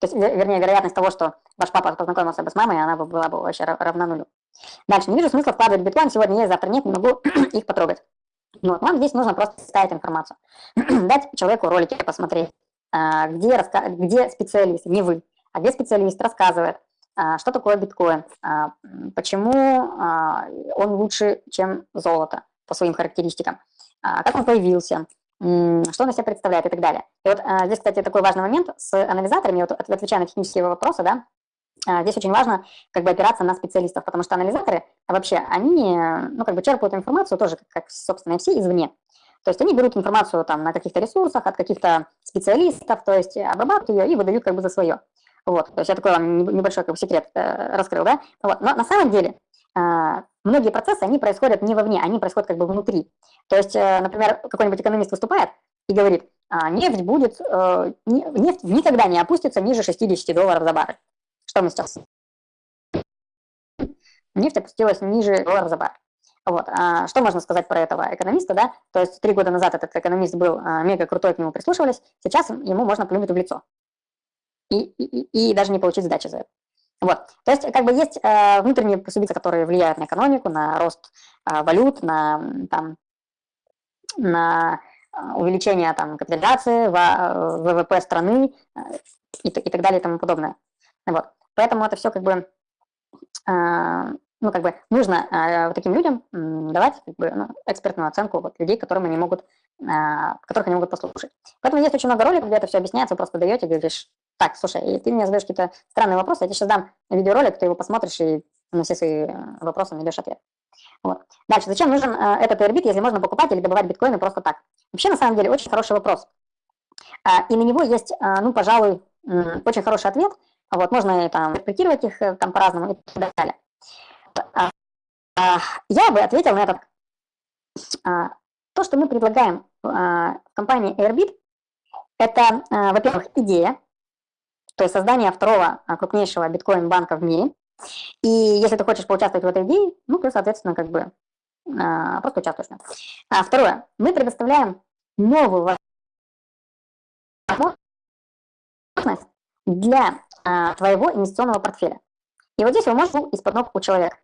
то есть, вернее, вероятность того, что ваш папа познакомился бы с мамой, она бы была бы вообще равна нулю. Дальше, не вижу смысла вкладывать биткоин, сегодня есть, завтра нет, не могу их потрогать. Вот, вам здесь нужно просто ставить информацию. Дать человеку ролики посмотреть, а, где, где специалист, не вы, а где специалист рассказывает, что такое биткоин, почему он лучше, чем золото по своим характеристикам, как он появился, что он из себя представляет и так далее. И вот здесь, кстати, такой важный момент с анализаторами, вот отвечая на технические вопросы, да, а, здесь очень важно как бы опираться на специалистов, потому что анализаторы вообще, они ну, как бы черпают информацию тоже, как, как собственно, все извне. То есть они берут информацию там на каких-то ресурсах от каких-то специалистов, то есть обрабатывают ее и выдают как бы за свое. Вот, то есть я такой вам небольшой как бы, секрет э, раскрыл, да? Вот. Но на самом деле многие процессы, они происходят не вовне, они происходят как бы внутри. То есть, э, например, какой-нибудь экономист выступает и говорит, а, нефть будет, э, нефть никогда не опустится ниже 60 долларов за баррель. Что мы сейчас? Нефть опустилась ниже доллара за баррель. Вот. А что можно сказать про этого экономиста, да? То есть три года назад этот экономист был а, мега крутой, к нему прислушивались, сейчас ему можно плюнуть в лицо. И, и, и даже не получить сдачи за это. Вот. То есть, как бы есть э, внутренние субъекты, которые влияют на экономику, на рост э, валют, на, там, на увеличение там, капитализации, ВВП страны э, и, и так далее и тому подобное. Вот. Поэтому это все как бы, э, ну, как бы нужно э, вот таким людям э, давать как бы, ну, экспертную оценку вот, людей, которым они могут, э, которых они могут послушать. Поэтому есть очень много роликов, где это все объясняется, вы просто даете, говоришь, так, слушай, ты мне задаешь какие-то странные вопросы, я тебе сейчас дам видеоролик, ты его посмотришь и на все свои э, вопросы найдешь ответ. Вот. Дальше, зачем нужен э, этот Airbit, если можно покупать или добывать биткоины просто так? Вообще, на самом деле, очень хороший вопрос. Э, и на него есть, э, ну, пожалуй, э, очень хороший ответ – вот, можно там интерпретировать их э, там по-разному и так далее. А, а, я бы ответил на этот. То, что мы предлагаем в компании Airbit, это, во-первых, идея, то есть создание второго крупнейшего биткоин-банка в мире. И если ты хочешь поучаствовать в этой идее, ну, ты, соответственно, как бы просто участвуешь. А второе, мы предоставляем новую возможность для а, твоего инвестиционного портфеля. И вот здесь вы можете из-под ног у человека.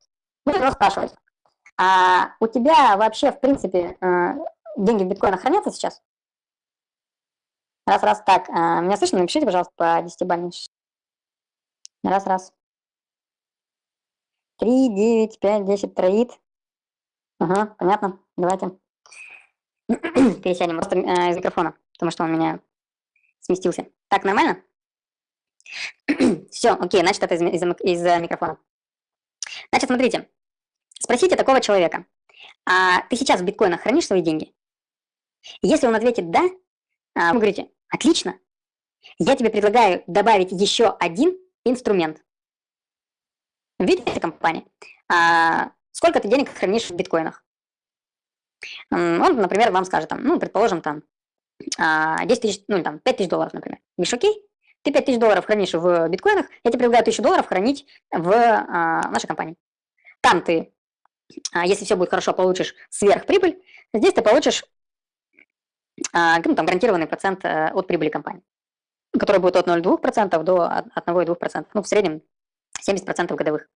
Вы его спрашиваете, а у тебя вообще, в принципе, э, деньги в биткоинах хранятся сейчас? Раз, раз, так. А, меня слышно? Напишите, пожалуйста, по 10 бальной. Раз, раз. 3, 9, 5, 10 троит. Ага, понятно. Давайте. Пересядем просто э, из микрофона, потому что он меня сместился. Так, нормально? Все, окей, значит, это из, из, из микрофона. Значит, смотрите, спросите такого человека, а ты сейчас в биткоинах хранишь свои деньги? Если он ответит «да», вы говорите «отлично», я тебе предлагаю добавить еще один инструмент. Видите, компания? А, сколько ты денег хранишь в биткоинах? Он, например, вам скажет, там, ну, предположим, там, 10 а, тысяч, ну, там, 5 тысяч долларов, например. Говоришь, окей, ты 5000 долларов хранишь в биткоинах, я тебе предлагаю 1000 долларов хранить в а, нашей компании. Там ты, а, если все будет хорошо, получишь сверхприбыль, здесь ты получишь а, ну, там, гарантированный процент а, от прибыли компании, который будет от 0,2% до 1,2%, ну, в среднем 70% годовых.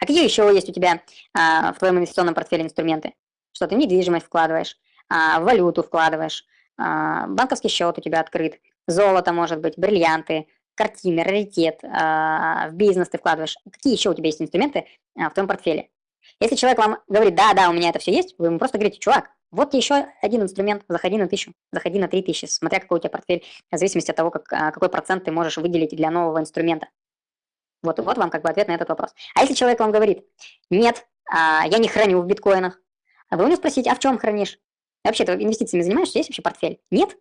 А какие еще есть у тебя а, в твоем инвестиционном портфеле инструменты? Что ты в недвижимость вкладываешь, а, валюту вкладываешь, а, банковский счет у тебя открыт, золото может быть, бриллианты, картины, раритет, а, в бизнес ты вкладываешь. Какие еще у тебя есть инструменты а, в твоем портфеле? Если человек вам говорит, да, да, у меня это все есть, вы ему просто говорите, чувак, вот еще один инструмент, заходи на тысячу, заходи на три тысячи, смотря какой у тебя портфель, в зависимости от того, как, какой процент ты можешь выделить для нового инструмента. Вот, вот вам как бы ответ на этот вопрос. А если человек вам говорит, нет, я не храню в биткоинах, а вы у него спросите, а в чем хранишь? Вообще, ты инвестициями занимаешься? Есть вообще портфель? Нет?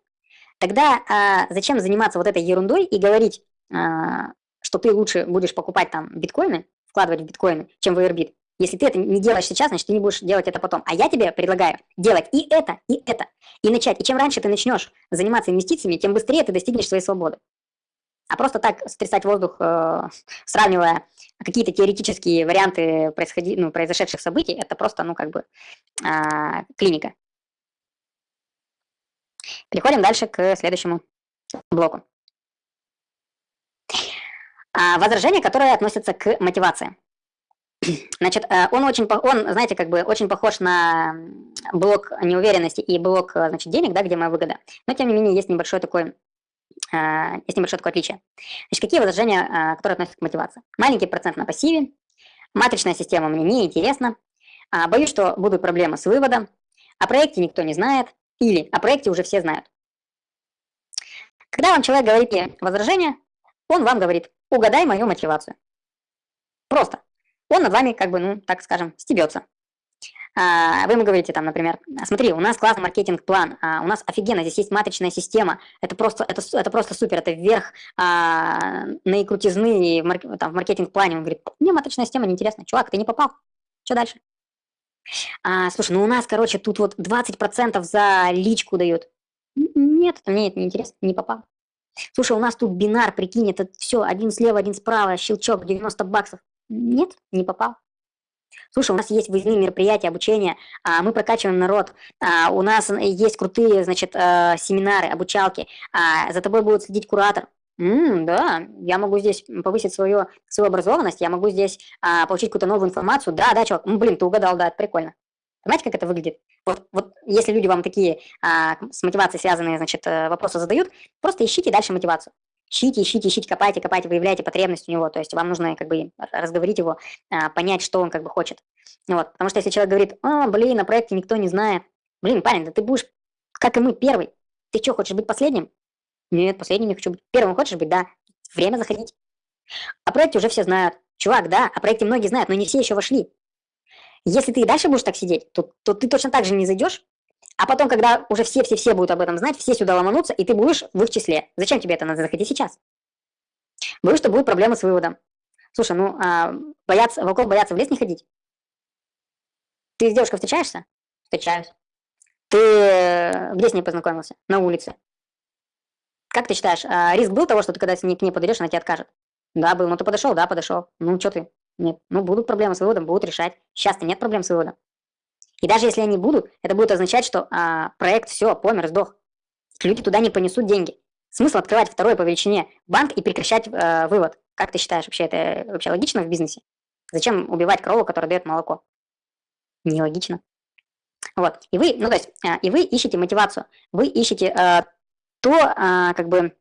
Тогда а, зачем заниматься вот этой ерундой и говорить, а, что ты лучше будешь покупать там биткоины, вкладывать в биткоины, чем в Airbit? Если ты это не делаешь сейчас, значит, ты не будешь делать это потом. А я тебе предлагаю делать и это, и это. И начать. И чем раньше ты начнешь заниматься инвестициями, тем быстрее ты достигнешь своей свободы. А просто так стрясать воздух, э, сравнивая какие-то теоретические варианты происходи, ну, произошедших событий, это просто, ну, как бы, э, клиника. Переходим дальше к следующему блоку. А, возражения, которые относятся к мотивации. Значит, э, он очень, он, знаете, как бы очень похож на блок неуверенности и блок, значит, денег, да, где моя выгода. Но, тем не менее, есть небольшое такое, э, есть небольшое такое отличие. Значит, какие возражения, э, которые относятся к мотивации? Маленький процент на пассиве, матричная система мне не интересна, а, боюсь, что будут проблемы с выводом, о проекте никто не знает, или о проекте уже все знают. Когда вам человек говорит возражение, он вам говорит, угадай мою мотивацию. Просто. Он над вами, как бы, ну, так скажем, стебется. А, вы ему говорите там, например, смотри, у нас классный маркетинг-план, а, у нас офигенно, здесь есть матричная система, это просто, это, это просто супер, это вверх а, наикрутизны в, там, в маркетинг-плане. Он говорит, мне матричная система неинтересна. Чувак, ты не попал. Что дальше? А, слушай, ну у нас, короче, тут вот 20% за личку дают. Нет, мне это не интересно, не попал. Слушай, у нас тут бинар, прикинь, это все, один слева, один справа, щелчок, 90 баксов. Нет, не попал. Слушай, у нас есть выездные мероприятия, обучение, а, мы прокачиваем народ, а, у нас есть крутые, значит, а, семинары, обучалки, за тобой будет следить куратор. М, да, я могу здесь повысить свою, свою образованность, я могу здесь получить какую-то новую информацию. Да, да, чувак, блин, ты угадал, да, это прикольно. Понимаете, как это выглядит? Вот, вот если люди вам такие с мотивацией связанные, значит, э, вопросы задают, просто ищите дальше мотивацию. Ищите, ищите, ищите, копайте, копайте, выявляйте потребность у него. То есть вам нужно как бы разговорить его, а, понять, что он как бы хочет. Вот. Потому что если человек говорит, о, блин, на проекте никто не знает. Блин, парень, да ты будешь, как и мы, первый. Ты что, хочешь быть последним? Нет, последним не хочу быть. Первым хочешь быть, да. Время заходить. О проекте уже все знают. Чувак, да, о проекте многие знают, но не все еще вошли. Если ты и дальше будешь так сидеть, то, то ты точно так же не зайдешь, а потом, когда уже все-все-все будут об этом знать, все сюда ломанутся, и ты будешь в их числе. Зачем тебе это надо? Заходи сейчас. Боюсь, что будут проблемы с выводом. Слушай, ну, а, бояться, волков боятся в лес не ходить. Ты с девушкой встречаешься? Встречаюсь. Ты э, где с ней познакомился? На улице. Как ты считаешь, а, риск был того, что ты когда к ней подойдешь, она тебе откажет? Да, был. Ну ты подошел, да, подошел. Ну что ты? Нет. Ну будут проблемы с выводом, будут решать. Сейчас-то нет проблем с выводом. И даже если они будут, это будет означать, что а, проект все, помер, сдох. Люди туда не понесут деньги. Смысл открывать второй по величине банк и прекращать э, вывод. Как ты считаешь, вообще это вообще логично в бизнесе? Зачем убивать корову, которая дает молоко? Нелогично. Вот. И вы, ну то есть, э, и вы ищете мотивацию. Вы ищете э, то, а, как бы,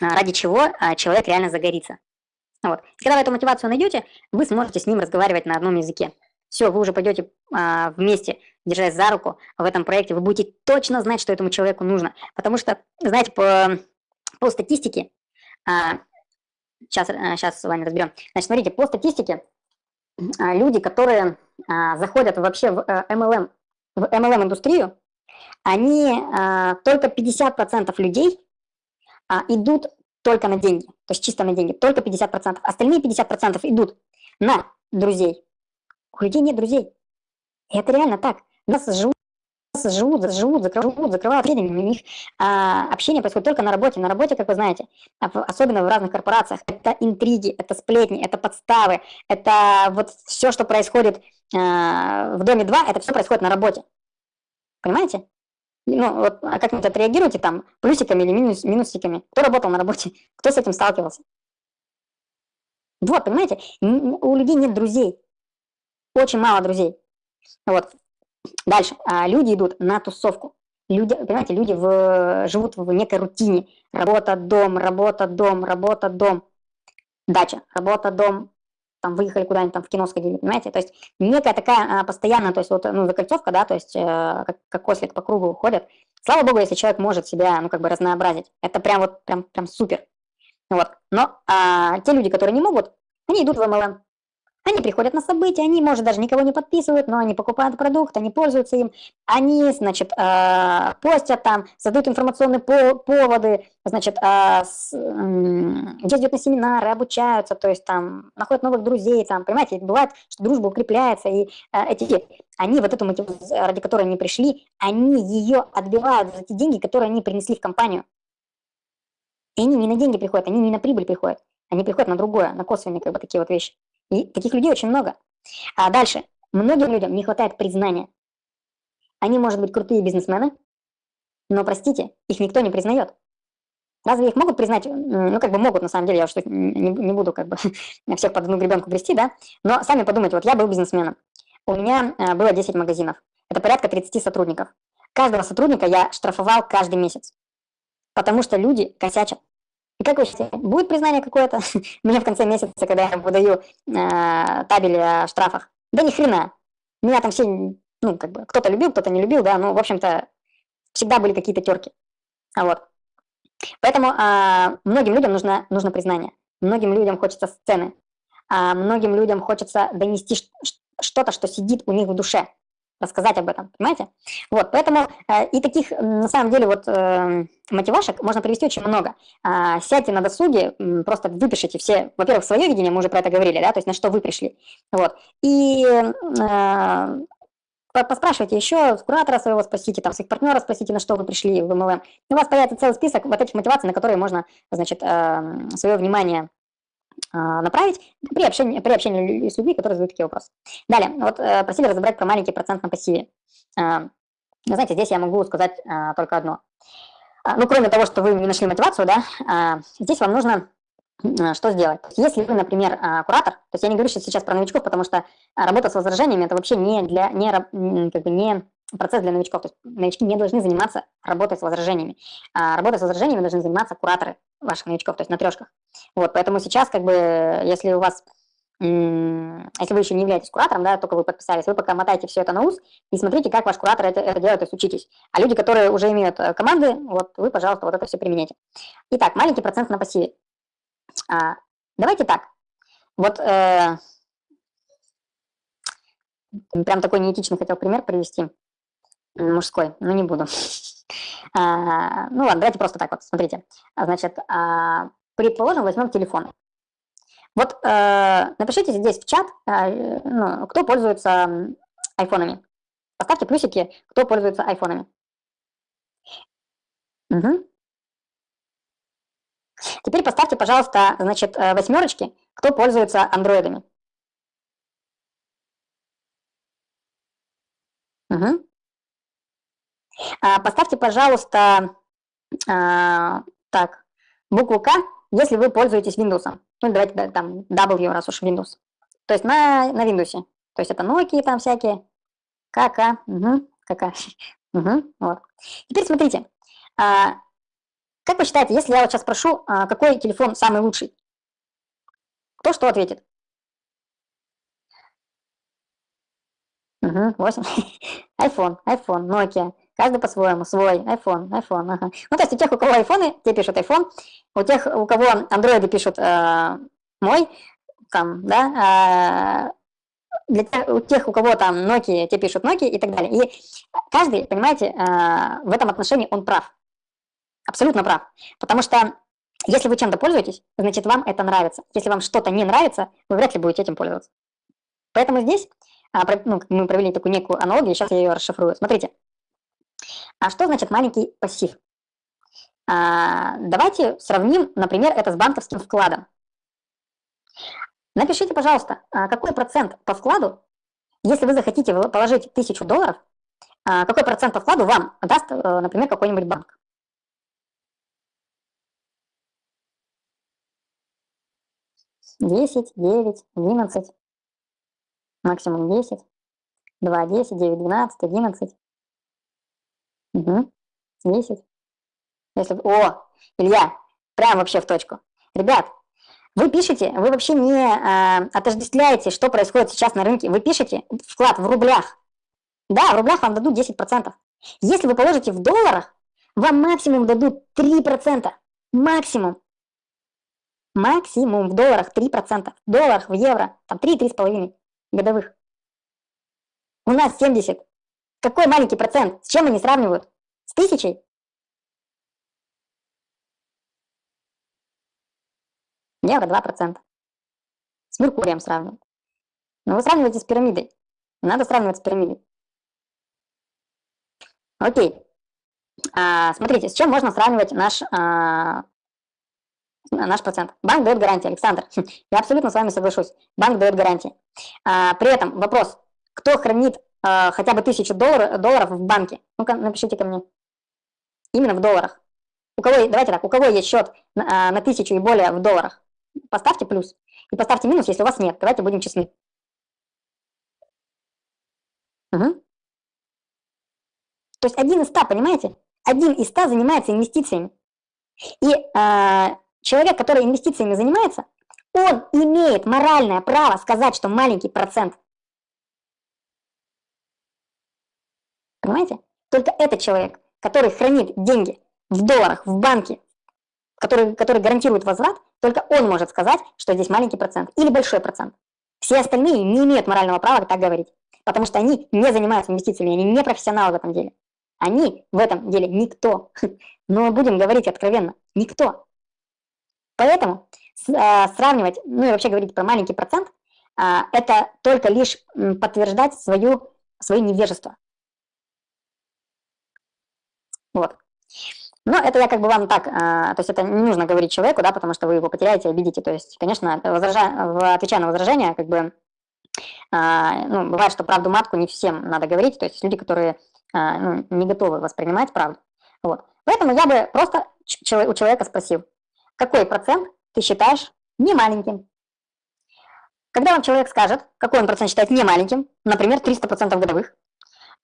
а, ради чего а, человек реально загорится. Вот. Когда вы эту мотивацию найдете, вы сможете с ним разговаривать на одном языке. Все, вы уже пойдете а, вместе, держась за руку в этом проекте, вы будете точно знать, что этому человеку нужно. Потому что, знаете, по, по статистике, а, сейчас, а, сейчас с вами разберем. Значит, смотрите, по статистике, а, люди, которые а, заходят вообще в а, MLM, в MLM-индустрию, они а, только 50% людей а, идут только на деньги, то есть чисто на деньги, только 50%. Остальные 50% идут на друзей. У людей нет друзей. И это реально так. Нас живут живут, живут, закрывают, закрывают тренинги, у них а, общение происходит только на работе. На работе, как вы знаете, особенно в разных корпорациях, это интриги, это сплетни, это подставы, это вот все, что происходит а, в доме 2, это все происходит на работе. Понимаете? Ну, вот, а как-нибудь отреагируйте там плюсиками или минус, минусиками. Кто работал на работе, кто с этим сталкивался. Вот, понимаете, у людей нет друзей. Очень мало друзей. Вот. Дальше. А, люди идут на тусовку. люди, понимаете, люди в, живут в некой рутине. Работа, дом, работа, дом, работа, дом. Дача, работа, дом, там выехали куда-нибудь там в кино сходили, понимаете? То есть некая такая а, постоянная, то есть вот, ну, закольцовка, да, то есть э, как, как ослик по кругу ходят. Слава богу, если человек может себя, ну, как бы разнообразить. Это прям вот, прям, прям супер. Вот. Но а, те люди, которые не могут, они идут в MLM. Они приходят на события, они, может, даже никого не подписывают, но они покупают продукт, они пользуются им, они, значит, э, постят там, создают информационные поводы, значит, э, ездят на семинары, обучаются, то есть там находят новых друзей, там, понимаете, бывает, что дружба укрепляется, и э, эти, они вот эту мотивацию, ради которой они пришли, они ее отбивают за те деньги, которые они принесли в компанию. И они не на деньги приходят, они не на прибыль приходят, они приходят на другое, на косвенные как бы такие вот вещи. И таких людей очень много. А дальше. Многим людям не хватает признания. Они, может быть, крутые бизнесмены, но, простите, их никто не признает. Разве их могут признать? Ну, как бы могут, на самом деле, я уж не, буду как бы всех под одну гребенку грести, да? Но сами подумайте, вот я был бизнесменом. У меня а, было 10 магазинов. Это порядка 30 сотрудников. Каждого сотрудника я штрафовал каждый месяц. Потому что люди косячат. И как вы считаете, будет признание какое-то мне в конце месяца, когда я выдаю э, табель о штрафах? Да ни хрена. Меня там все, ну, как бы, кто-то любил, кто-то не любил, да, ну, в общем-то, всегда были какие-то терки. А вот. Поэтому э, многим людям нужно, нужно признание. Многим людям хочется сцены. А многим людям хочется донести что-то, что сидит у них в душе рассказать об этом, понимаете? Вот, поэтому э, и таких, на самом деле, вот э, мотивашек можно привести очень много. Э, сядьте на досуге, э, просто выпишите все, во-первых, свое видение, мы уже про это говорили, да, то есть на что вы пришли, вот, и э, поспрашивайте еще, куратора своего спросите, там, своих партнеров спросите, на что вы пришли в. И у вас появится целый список вот этих мотиваций, на которые можно, значит, э, свое внимание направить при общении, при общении с людьми, которые задают такие вопросы. Далее, вот э, просили разобрать про маленький процент на пассиве. А, знаете, здесь я могу сказать а, только одно. Ну, кроме того, что вы не нашли мотивацию, да, здесь вам нужно что сделать? Если вы, например, куратор, то есть я не говорю сейчас про новичков, потому что работа с возражениями это вообще не для не, как бы не процесс для новичков. То есть новички не должны заниматься работой с возражениями. А работой с возражениями должны заниматься кураторы ваших новичков, то есть на трешках. Вот, поэтому сейчас, как бы, если у вас, если вы еще не являетесь куратором, да, только вы подписались, вы пока мотаете все это на ус и смотрите, как ваш куратор это, это делает, то есть учитесь. А люди, которые уже имеют э, команды, вот вы, пожалуйста, вот это все применяйте. Итак, маленький процент на пассиве. А, давайте так. Вот э, прям такой неэтичный хотел пример привести мужской, но не буду. А, ну ладно, давайте просто так вот, смотрите. Значит, а, предположим, возьмем телефон. Вот э, напишите здесь в чат, э, ну, кто пользуется айфонами. Поставьте плюсики, кто пользуется айфонами. Угу. Теперь поставьте, пожалуйста, значит, э, восьмерочки, кто пользуется андроидами. Угу. А, поставьте, пожалуйста, а, так, букву К, если вы пользуетесь Windows. Ну, давайте там W, раз уж Windows. То есть на, на Windows. То есть это Nokia там всякие. КК, угу, КК. Угу, вот. Теперь смотрите. А, как вы считаете, если я вот сейчас спрошу, какой телефон самый лучший? Кто что ответит? Угу, 8. iPhone, iPhone, Nokia. Каждый по-своему, свой, iPhone, iPhone, ага. Ну, то есть у тех, у кого айфоны, те пишут iPhone, у тех, у кого андроиды пишут э, мой, там, да, э, для тех, у тех, у кого там Nokia, те пишут Nokia и так далее. И каждый, понимаете, э, в этом отношении он прав. Абсолютно прав. Потому что если вы чем-то пользуетесь, значит, вам это нравится. Если вам что-то не нравится, вы вряд ли будете этим пользоваться. Поэтому здесь а, ну, мы провели такую некую аналогию, сейчас я ее расшифрую. Смотрите, а что значит маленький пассив? А, давайте сравним, например, это с банковским вкладом. Напишите, пожалуйста, а какой процент по вкладу, если вы захотите положить тысячу долларов, а какой процент по вкладу вам даст, э, например, какой-нибудь банк? Десять, девять, одиннадцать, максимум десять, два, десять, девять, двенадцать, одиннадцать. Угу. 10. Если... О, Илья, прям вообще в точку. Ребят, вы пишете, вы вообще не э, отождествляете, что происходит сейчас на рынке. Вы пишете вклад в рублях. Да, в рублях вам дадут 10%. Если вы положите в долларах, вам максимум дадут 3%. Максимум. Максимум в долларах 3%. В долларах, в евро, там 3-3,5 годовых. У нас 70. Какой маленький процент? С чем они сравнивают? С тысячей? Евро 2%. С Меркурием сравнивают. Но вы сравниваете с пирамидой. Надо сравнивать с пирамидой. Окей. А, смотрите, с чем можно сравнивать наш, а, наш процент? Банк дает гарантии, Александр. Я абсолютно с вами соглашусь. Банк дает гарантии. А, при этом вопрос, кто хранит а, хотя бы тысячу доллар, долларов в банке? Ну-ка, напишите ко мне. Именно в долларах. У кого, давайте так, у кого есть счет на, а, на тысячу и более в долларах? Поставьте плюс. И поставьте минус, если у вас нет. Давайте будем честны. Угу. То есть один из ста, понимаете? Один из ста занимается инвестициями. И э, человек, который инвестициями занимается, он имеет моральное право сказать, что маленький процент. Понимаете? Только этот человек, который хранит деньги в долларах, в банке, который, который гарантирует возврат, только он может сказать, что здесь маленький процент или большой процент. Все остальные не имеют морального права так говорить, потому что они не занимаются инвестициями, они не профессионалы в этом деле. Они в этом деле никто. Но будем говорить откровенно, никто. Поэтому э, сравнивать, ну и вообще говорить про маленький процент, а, это только лишь подтверждать свою, свое невежество. Вот. Но это я как бы вам так, а, то есть это не нужно говорить человеку, да, потому что вы его потеряете, обидите. То есть, конечно, возража, отвечая на возражение, как бы, а, ну, бывает, что правду матку не всем надо говорить, то есть люди, которые а, ну, не готовы воспринимать правду. Вот. Поэтому я бы просто у человека спросил, какой процент ты считаешь не маленьким? Когда вам человек скажет, какой он процент считает не маленьким, например, 300% годовых,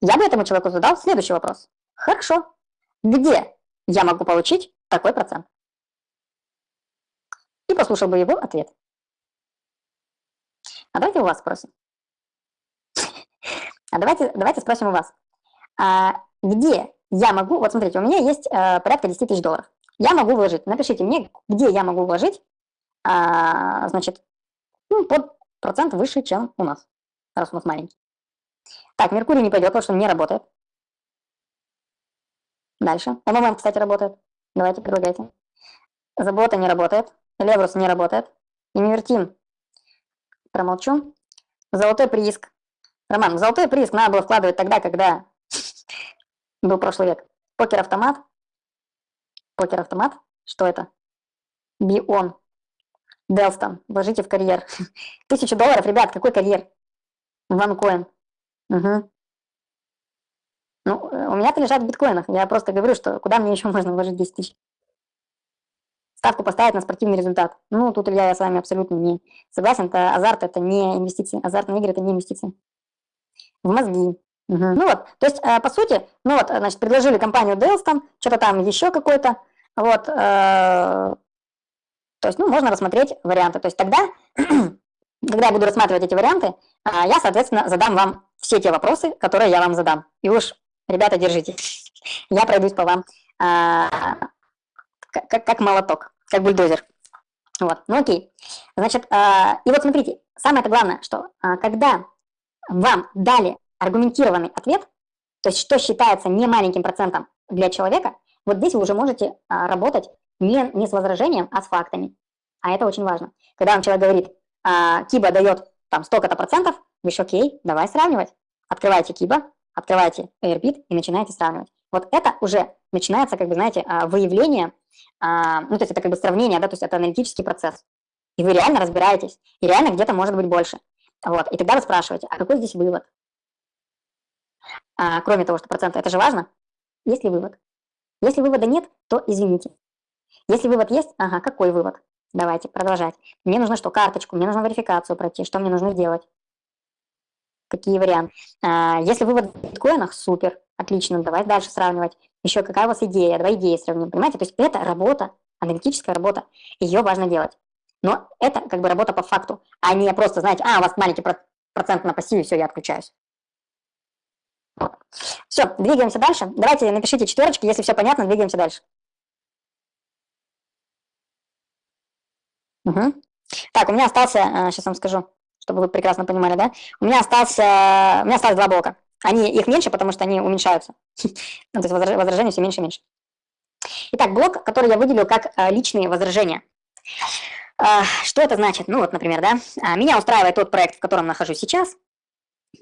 я бы этому человеку задал следующий вопрос. Хорошо, где я могу получить такой процент. И послушал бы его ответ. А давайте у вас спросим. А давайте, давайте спросим у вас. А где я могу, вот смотрите, у меня есть а, порядка 10 тысяч долларов. Я могу вложить, напишите мне, где я могу вложить, а, значит, ну, под процент выше, чем у нас, раз у нас маленький. Так, Меркурий не пойдет, потому что он не работает. Дальше. МММ, кстати, работает. Давайте, предлагайте. Забота не работает. Леврус не работает. Инвертим. Промолчу. Золотой прииск. Роман, золотой прииск надо было вкладывать тогда, когда был прошлый век. Покер-автомат. Покер-автомат. Что это? Бион. Делстон. Вложите в карьер. Тысячу долларов, ребят, какой карьер? Ванкоин. Угу. Ну, э, у меня-то лежат в биткоинах. Я просто говорю, что куда мне еще можно вложить 10 тысяч. Ставку поставить на спортивный результат. Ну, тут, Илья, я с вами абсолютно не согласен. Это азарт, это не инвестиции. Азартные игры – это не инвестиции. В мозги. Угу. Ну вот, то есть, э, по сути, ну вот, значит, предложили компанию Delston, что-то там еще какое-то, вот, э, то есть, ну, можно рассмотреть варианты. То есть тогда, когда я буду рассматривать эти варианты, э, я, соответственно, задам вам все те вопросы, которые я вам задам. И уж Ребята, держите. Я пройдусь по вам а, как, как молоток, как бульдозер. Вот, ну окей. Значит, а, и вот смотрите, самое главное, что а, когда вам дали аргументированный ответ, то есть что считается не маленьким процентом для человека, вот здесь вы уже можете а, работать не, не с возражением, а с фактами. А это очень важно. Когда вам человек говорит, а, Киба дает там столько-то процентов, вы еще окей, давай сравнивать. Открывайте Киба, открываете Airbit и начинаете сравнивать. Вот это уже начинается, как бы, знаете, а, выявление, а, ну, то есть это как бы сравнение, да, то есть это аналитический процесс. И вы реально разбираетесь, и реально где-то может быть больше. Вот, и тогда вы спрашиваете, а какой здесь вывод? А, кроме того, что процент, это же важно. Есть ли вывод? Если вывода нет, то извините. Если вывод есть, ага, какой вывод? Давайте продолжать. Мне нужно что, карточку, мне нужно верификацию пройти, что мне нужно сделать? Какие варианты. А, если вывод в биткоинах, супер, отлично, давай дальше сравнивать. Еще какая у вас идея, давай идеи сравним, понимаете? То есть это работа, аналитическая работа, ее важно делать. Но это как бы работа по факту, а не просто, знаете, а, у вас маленький процент на пассиве, все, я отключаюсь. Все, двигаемся дальше. Давайте напишите четверочки, если все понятно, двигаемся дальше. Угу. Так, у меня остался, сейчас э, вам скажу, чтобы вы прекрасно понимали, да? У меня остался, у меня осталось два блока. Они, их меньше, потому что они уменьшаются. ну, то есть возражения все меньше и меньше. Итак, блок, который я выделил как э, личные возражения. Э, что это значит? Ну вот, например, да, меня устраивает тот проект, в котором нахожусь сейчас.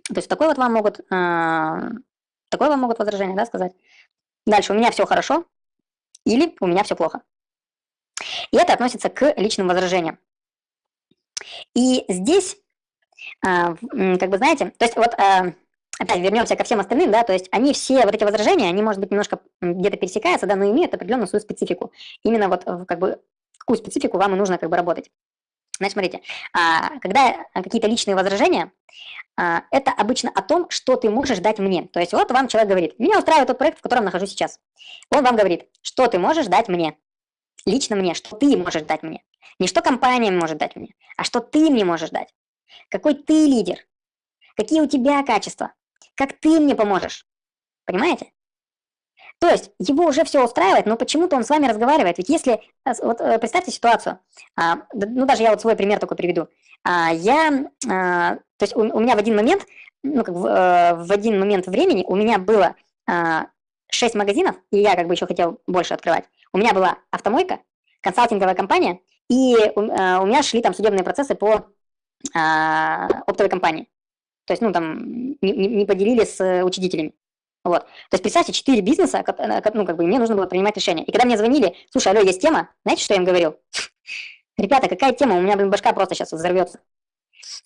То есть такой вот вам могут, такое вам могут возражение, да, сказать. Дальше, у меня все хорошо или у меня все плохо. И это относится к личным возражениям. И здесь, как бы знаете, то есть вот а, опять вернемся ко всем остальным, да, то есть они все, вот эти возражения, они, может быть, немножко где-то пересекаются, да, но имеют определенную свою специфику. Именно вот как бы какую специфику вам и нужно как бы работать. Значит, смотрите, а, когда какие-то личные возражения, это обычно о том, что ты можешь дать мне. То есть вот вам человек говорит, меня устраивает тот проект, в котором нахожусь сейчас. Он вам говорит, что ты можешь дать мне лично мне, что ты можешь дать мне. Не что компания может дать мне, а что ты мне можешь дать. Какой ты лидер, какие у тебя качества, как ты мне поможешь. Понимаете? То есть его уже все устраивает, но почему-то он с вами разговаривает. Ведь если, э, вот э, представьте ситуацию, а, ну даже я вот свой пример такой приведу. А, я, а, то есть у, у меня в один момент, ну как в, э, в один момент времени у меня было 6 магазинов, и я как бы еще хотел больше открывать. У меня была автомойка, консалтинговая компания, и у, э, у меня шли там судебные процессы по оптовой компании. То есть, ну, там, не, не поделили с учредителями. Вот. То есть, представьте, четыре бизнеса, э, ну, как бы, мне нужно было принимать решение. И когда мне звонили, слушай, алло, есть тема, знаете, что я им говорил? Ребята, какая тема? У меня, блин, башка просто сейчас взорвется.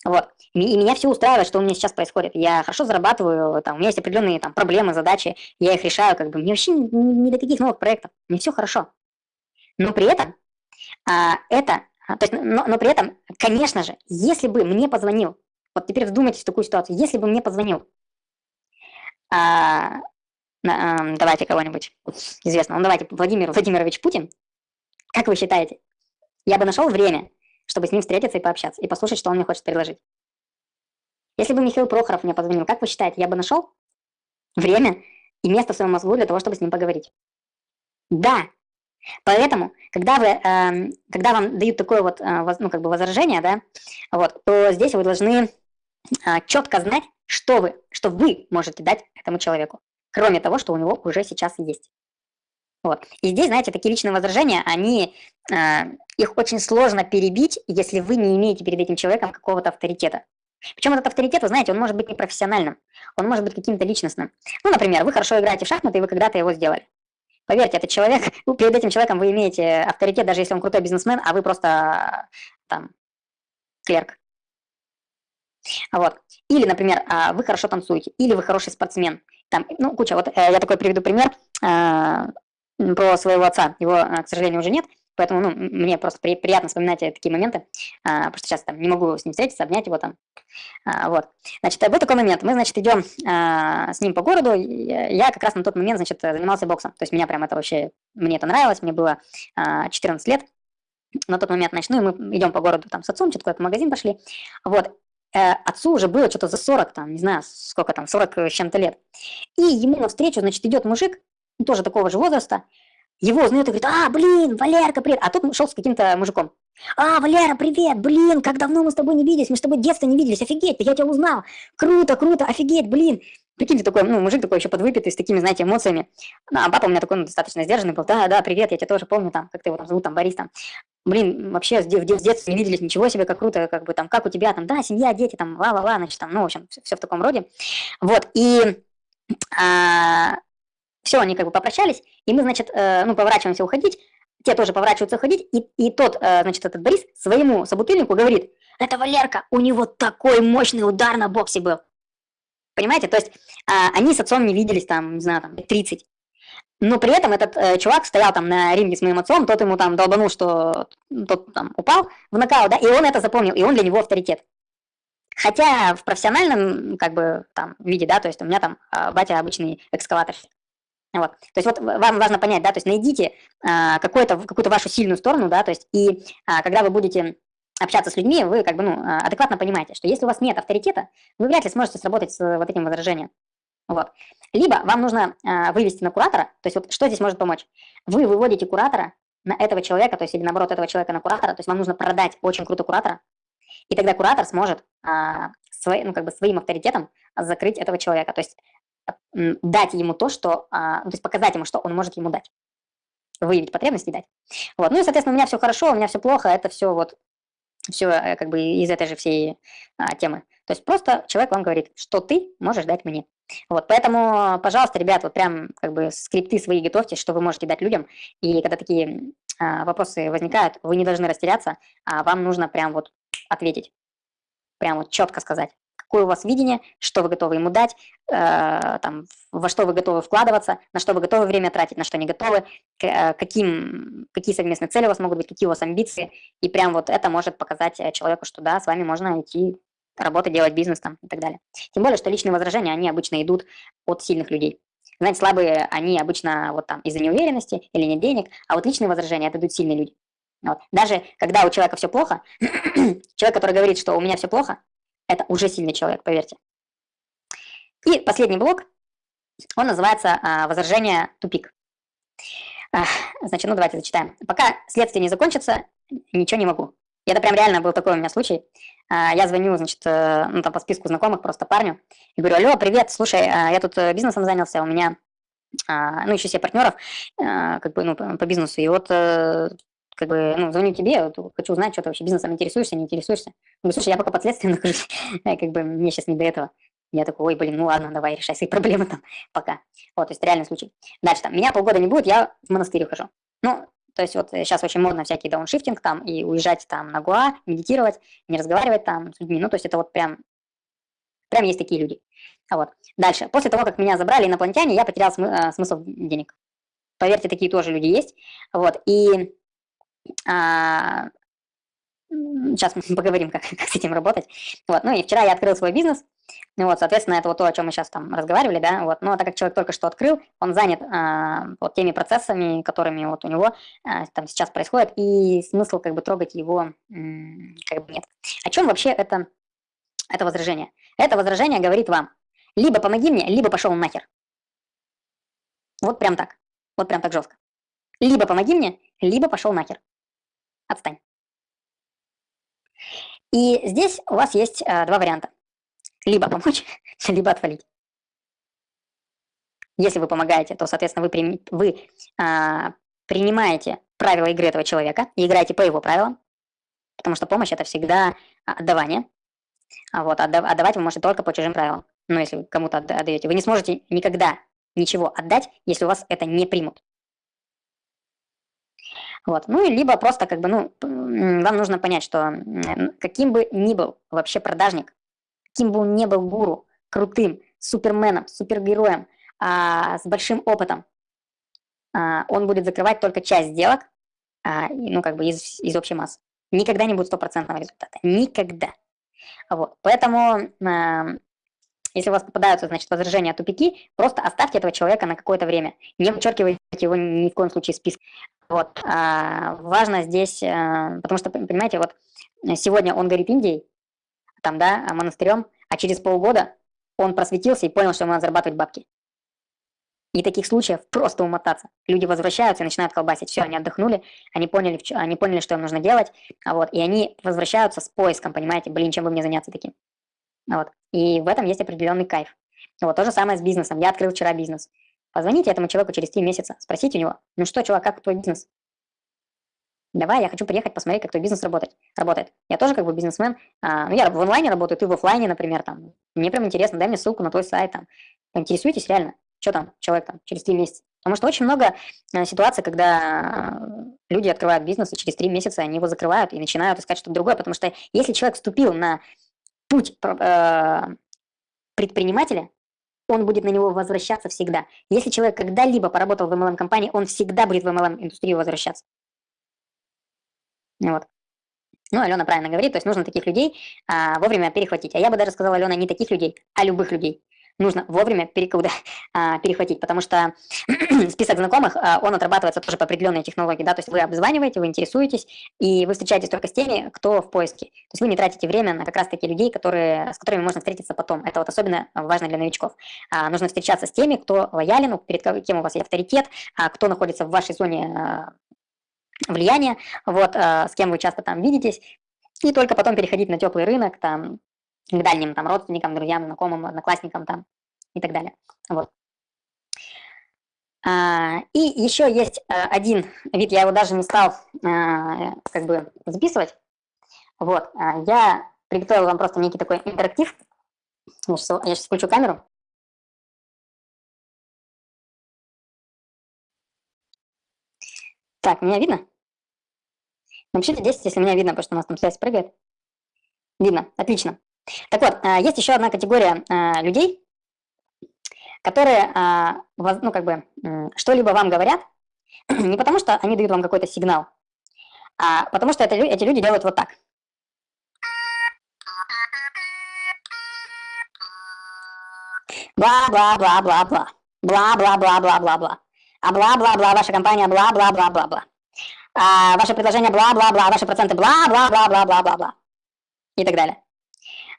Вот. И, меня все устраивает, что у меня сейчас происходит. Я хорошо зарабатываю, там, у меня есть определенные там, проблемы, задачи, я их решаю, как бы, мне вообще не, не до каких новых проектов, мне все хорошо. Но при этом а, это, а, то есть, но, но при этом, конечно же, если бы мне позвонил, вот теперь вдумайтесь в такую ситуацию, если бы мне позвонил, а, а, давайте кого-нибудь известного, ну давайте Владимир Владимирович Путин, как вы считаете, я бы нашел время, чтобы с ним встретиться и пообщаться, и послушать, что он мне хочет предложить. Если бы Михаил Прохоров мне позвонил, как вы считаете, я бы нашел время и место в своем мозгу для того, чтобы с ним поговорить? Да. Поэтому, когда, вы, э, когда вам дают такое вот, э, ну, как бы возражение, да, вот, то здесь вы должны э, четко знать, что вы, что вы можете дать этому человеку, кроме того, что у него уже сейчас есть. Вот. И здесь, знаете, такие личные возражения, они, э, их очень сложно перебить, если вы не имеете перед этим человеком какого-то авторитета. Причем этот авторитет, вы знаете, он может быть непрофессиональным, он может быть каким-то личностным. Ну, например, вы хорошо играете в шахматы, и вы когда-то его сделали. Поверьте, этот человек, ну, перед этим человеком вы имеете авторитет, даже если он крутой бизнесмен, а вы просто там клерк. Вот. Или, например, а, вы хорошо танцуете, или вы хороший спортсмен. Там, ну, куча. Вот э, я такой приведу пример. Э, про своего отца. Его, к сожалению, уже нет, поэтому ну, мне просто при, приятно вспоминать такие моменты, а, потому что сейчас там не могу с ним встретиться, обнять его там. А, вот. Значит, был такой момент. Мы, значит, идем а, с ним по городу. Я как раз на тот момент, значит, занимался боксом. То есть меня прям это вообще, мне это нравилось. Мне было а, 14 лет на тот момент, значит, ну и мы идем по городу там с отцом, что-то куда-то в магазин пошли. Вот. Э, отцу уже было что-то за 40, там, не знаю, сколько там, 40 с чем-то лет. И ему навстречу, значит, идет мужик, тоже такого же возраста, его узнает и говорит, а, блин, Валерка, привет. А тут шел с каким-то мужиком. А, Валера, привет, блин, как давно мы с тобой не виделись, мы с тобой детства не виделись, офигеть, я тебя узнал, круто, круто, офигеть, блин. Прикиньте, такой, ну, мужик такой еще подвыпитый, с такими, знаете, эмоциями. Ну, а папа у меня такой, ну, достаточно сдержанный был, да, да, привет, я тебя тоже помню, там, как ты его там зовут, там, Борис, там. Блин, вообще с, с детства не виделись, ничего себе, как круто, как бы там, как у тебя, там, да, семья, дети, там, ла-ла-ла, значит, там, ну, в общем, все, все в таком роде. Вот, и а, все, они как бы попрощались, и мы, значит, э, ну, поворачиваемся уходить, те тоже поворачиваются уходить, и, и тот, э, значит, этот Борис своему собутыльнику говорит, это Валерка, у него такой мощный удар на боксе был. Понимаете, то есть э, они с отцом не виделись там, не знаю, там, 30. Но при этом этот э, чувак стоял там на ринге с моим отцом, тот ему там долбанул, что тот там упал в нокаут, да, и он это запомнил, и он для него авторитет. Хотя в профессиональном как бы там виде, да, то есть у меня там а, батя обычный экскаватор. Вот. То есть вот вам важно понять, да, то есть найдите а, какую-то какую-то вашу сильную сторону, да, то есть и а, когда вы будете общаться с людьми, вы как бы ну а, адекватно понимаете, что если у вас нет авторитета, вы вряд ли сможете сработать с вот этим возражением. Вот. Либо вам нужно а, вывести на куратора, то есть вот что здесь может помочь? Вы выводите куратора на этого человека, то есть или наоборот этого человека на куратора, то есть вам нужно продать очень круто куратора, и тогда куратор сможет а, свой, ну, как бы своим авторитетом закрыть этого человека, то есть дать ему то, что, а, то есть показать ему, что он может ему дать, выявить потребности и дать. Вот. Ну и, соответственно, у меня все хорошо, у меня все плохо, это все вот, все э, как бы из этой же всей а, темы. То есть просто человек вам говорит, что ты можешь дать мне. Вот, поэтому, пожалуйста, ребят, вот прям как бы скрипты свои готовьте, что вы можете дать людям. И когда такие а, вопросы возникают, вы не должны растеряться, а вам нужно прям вот ответить, прям вот четко сказать, какое у вас видение, что вы готовы ему дать, э, там, во что вы готовы вкладываться, на что вы готовы время тратить, на что не готовы, э, каким, какие совместные цели у вас могут быть, какие у вас амбиции, и прям вот это может показать э, человеку, что да, с вами можно идти работать, делать бизнес там и так далее. Тем более, что личные возражения, они обычно идут от сильных людей. Знаете, слабые, они обычно вот там из-за неуверенности или нет денег, а вот личные возражения, это идут сильные люди. Вот. Даже когда у человека все плохо, человек, который говорит, что у меня все плохо, это уже сильный человек, поверьте. И последний блок, он называется а, «Возражение тупик». Значит, ну давайте зачитаем. Пока следствие не закончится, ничего не могу. Это прям реально был такой у меня случай. А, я звоню, значит, э, ну там по списку знакомых просто парню и говорю, алло, привет, слушай, а, я тут э, бизнесом занялся, у меня, ну, еще себе партнеров, как бы, ну, по бизнесу, и вот э, как бы, ну, звоню тебе, вот, хочу узнать, что ты вообще бизнесом интересуешься, не интересуешься. говорю, слушай, я пока под следствием нахожусь, как бы мне сейчас не до этого. Я такой, ой, блин, ну ладно, давай, решай свои проблемы там, пока. Вот, то есть реальный случай. Дальше там, меня полгода не будет, я в монастырь ухожу. Ну, то есть вот сейчас очень модно всякий дауншифтинг там, и уезжать там на Гуа, медитировать, не разговаривать там с людьми. Ну, то есть это вот прям, прям есть такие люди. А вот. Дальше. После того, как меня забрали инопланетяне, я потерял смы э, смысл денег. Поверьте, такие тоже люди есть. Вот. И а, сейчас мы поговорим, как, как с этим работать. Вот. Ну и вчера я открыл свой бизнес. Ну вот, соответственно, это вот то, о чем мы сейчас там разговаривали, да, вот, но так как человек только что открыл, он занят а, вот теми процессами, которыми вот у него а, там сейчас происходит, и смысл как бы трогать его как бы нет. О чем вообще это, это возражение? Это возражение говорит вам, либо помоги мне, либо пошел нахер. Вот прям так, вот прям так жестко. Либо помоги мне, либо пошел нахер. Отстань. И здесь у вас есть а, два варианта. Либо помочь, либо отвалить. Если вы помогаете, то, соответственно, вы, при, вы а, принимаете правила игры этого человека и играете по его правилам, потому что помощь – это всегда отдавание. А вот отдав, отдавать вы можете только по чужим правилам. Но если вы кому-то отдаете, вы не сможете никогда ничего отдать, если у вас это не примут. Вот. Ну, и либо просто как бы, ну, вам нужно понять, что каким бы ни был вообще продажник, каким бы он ни был гуру, крутым, суперменом, супергероем, а, с большим опытом, а, он будет закрывать только часть сделок, а, ну, как бы из, из общей массы. Никогда не будет стопроцентного результата. Никогда. Вот. Поэтому, а, если у вас попадаются, значит, возражения, тупики, просто оставьте этого человека на какое-то время. Не вычеркивайте его ни в коем случае из списка. Вот. А, важно здесь, а, потому что, понимаете, вот сегодня он горит Индией, там, да, монастырем, а через полгода он просветился и понял, что ему надо зарабатывать бабки. И таких случаев просто умотаться. Люди возвращаются и начинают колбасить. Все, они отдохнули, они поняли, они поняли, что им нужно делать, а вот, и они возвращаются с поиском, понимаете, блин, чем бы мне заняться таким. Вот. И в этом есть определенный кайф. Вот то же самое с бизнесом. Я открыл вчера бизнес. Позвоните этому человеку через три месяца, спросите у него, ну что, чувак, как твой бизнес? Давай, я хочу приехать посмотреть, как твой бизнес работает. работает. Я тоже как бы бизнесмен. А, ну, я в онлайне работаю, ты в офлайне, например, там. Мне прям интересно, дай мне ссылку на твой сайт, там. Интересуйтесь реально, что там человек там через три месяца. Потому что очень много э, ситуаций, когда люди открывают бизнес, и через три месяца они его закрывают и начинают искать что-то другое. Потому что если человек вступил на путь э, предпринимателя, он будет на него возвращаться всегда. Если человек когда-либо поработал в MLM-компании, он всегда будет в MLM-индустрию возвращаться. Вот. Ну, Алена правильно говорит, то есть нужно таких людей а, вовремя перехватить. А я бы даже сказала, Алена, не таких людей, а любых людей нужно вовремя перекуда, а, перехватить, потому что список знакомых, а, он отрабатывается тоже по определенной технологии, да, то есть вы обзваниваете, вы интересуетесь, и вы встречаетесь только с теми, кто в поиске. То есть вы не тратите время на как раз-таки людей, которые, с которыми можно встретиться потом. Это вот особенно важно для новичков. А, нужно встречаться с теми, кто лоялен, перед кем у вас есть авторитет, кто находится в вашей зоне влияния, вот, с кем вы часто там видитесь, и только потом переходить на теплый рынок, там, к дальним там родственникам, друзьям, знакомым, одноклассникам там и так далее. Вот. А, и еще есть а, один вид, я его даже не стал а, как бы записывать. Вот, а, я приготовил вам просто некий такой интерактив. Я сейчас, я сейчас включу камеру. Так, меня видно? Напишите 10, если меня видно, потому что у нас там связь прыгает. Видно, отлично. Так вот, а, есть еще одна категория а, людей, которые, а, ну, как бы, что-либо вам говорят, не потому что они дают вам какой-то сигнал, а потому что это, эти люди делают вот так. Бла-бла-бла-бла-бла. Бла-бла-бла-бла-бла-бла. А бла-бла-бла, ваша компания бла-бла-бла-бла-бла. А ваше предложение бла-бла-бла, ваши проценты бла-бла-бла-бла-бла-бла. И так далее.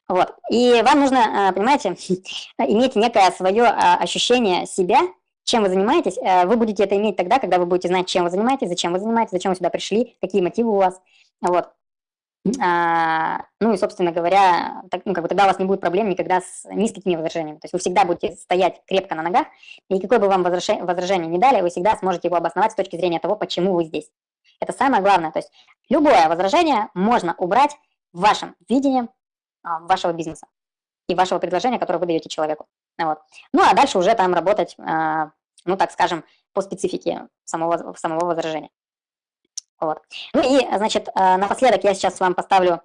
Вот. И вам нужно, а, понимаете, иметь некое свое а, ощущение себя, чем вы занимаетесь. Э, вы будете это иметь тогда, когда вы будете знать, чем вы занимаетесь, зачем вы занимаетесь, зачем вы сюда пришли, какие мотивы у вас. Вот. А, ну и, собственно говоря, так, ну, как бы тогда у вас не будет проблем никогда с ни с какими возражениями. То есть вы всегда будете стоять крепко на ногах, и какое бы вам возражение, возражение не дали, вы всегда сможете его обосновать с точки зрения того, почему вы здесь. Это самое главное. То есть любое возражение можно убрать в вашем видении а, вашего бизнеса и вашего предложения, которое вы даете человеку. Вот. Ну, а дальше уже там работать, а, ну, так скажем, по специфике самого, самого возражения. Вот. Ну и, значит, а, напоследок я сейчас вам поставлю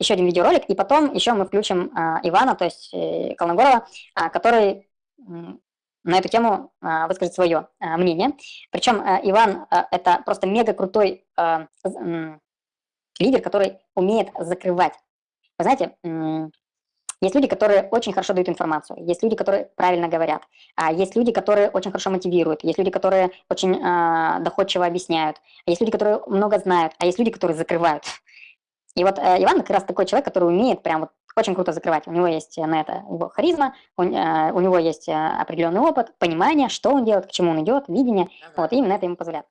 еще один видеоролик, и потом еще мы включим Ивана, то есть э, Колногорова, который на эту тему выскажет свое мнение. Причем Иван – это просто мега крутой лидер, который умеет закрывать вы знаете, есть люди, которые очень хорошо дают информацию, есть люди, которые правильно говорят, а есть люди, которые очень хорошо мотивируют, есть люди, которые очень э, доходчиво объясняют, есть люди, которые много знают, а есть люди, которые закрывают. И вот э, Иван как раз такой человек, который умеет прям вот очень круто закрывать. У него есть на это его харизма, у, э, у него есть э, определенный опыт, понимание, что он делает, к чему он идет, видение. Ага. Вот, и именно это ему позволяет.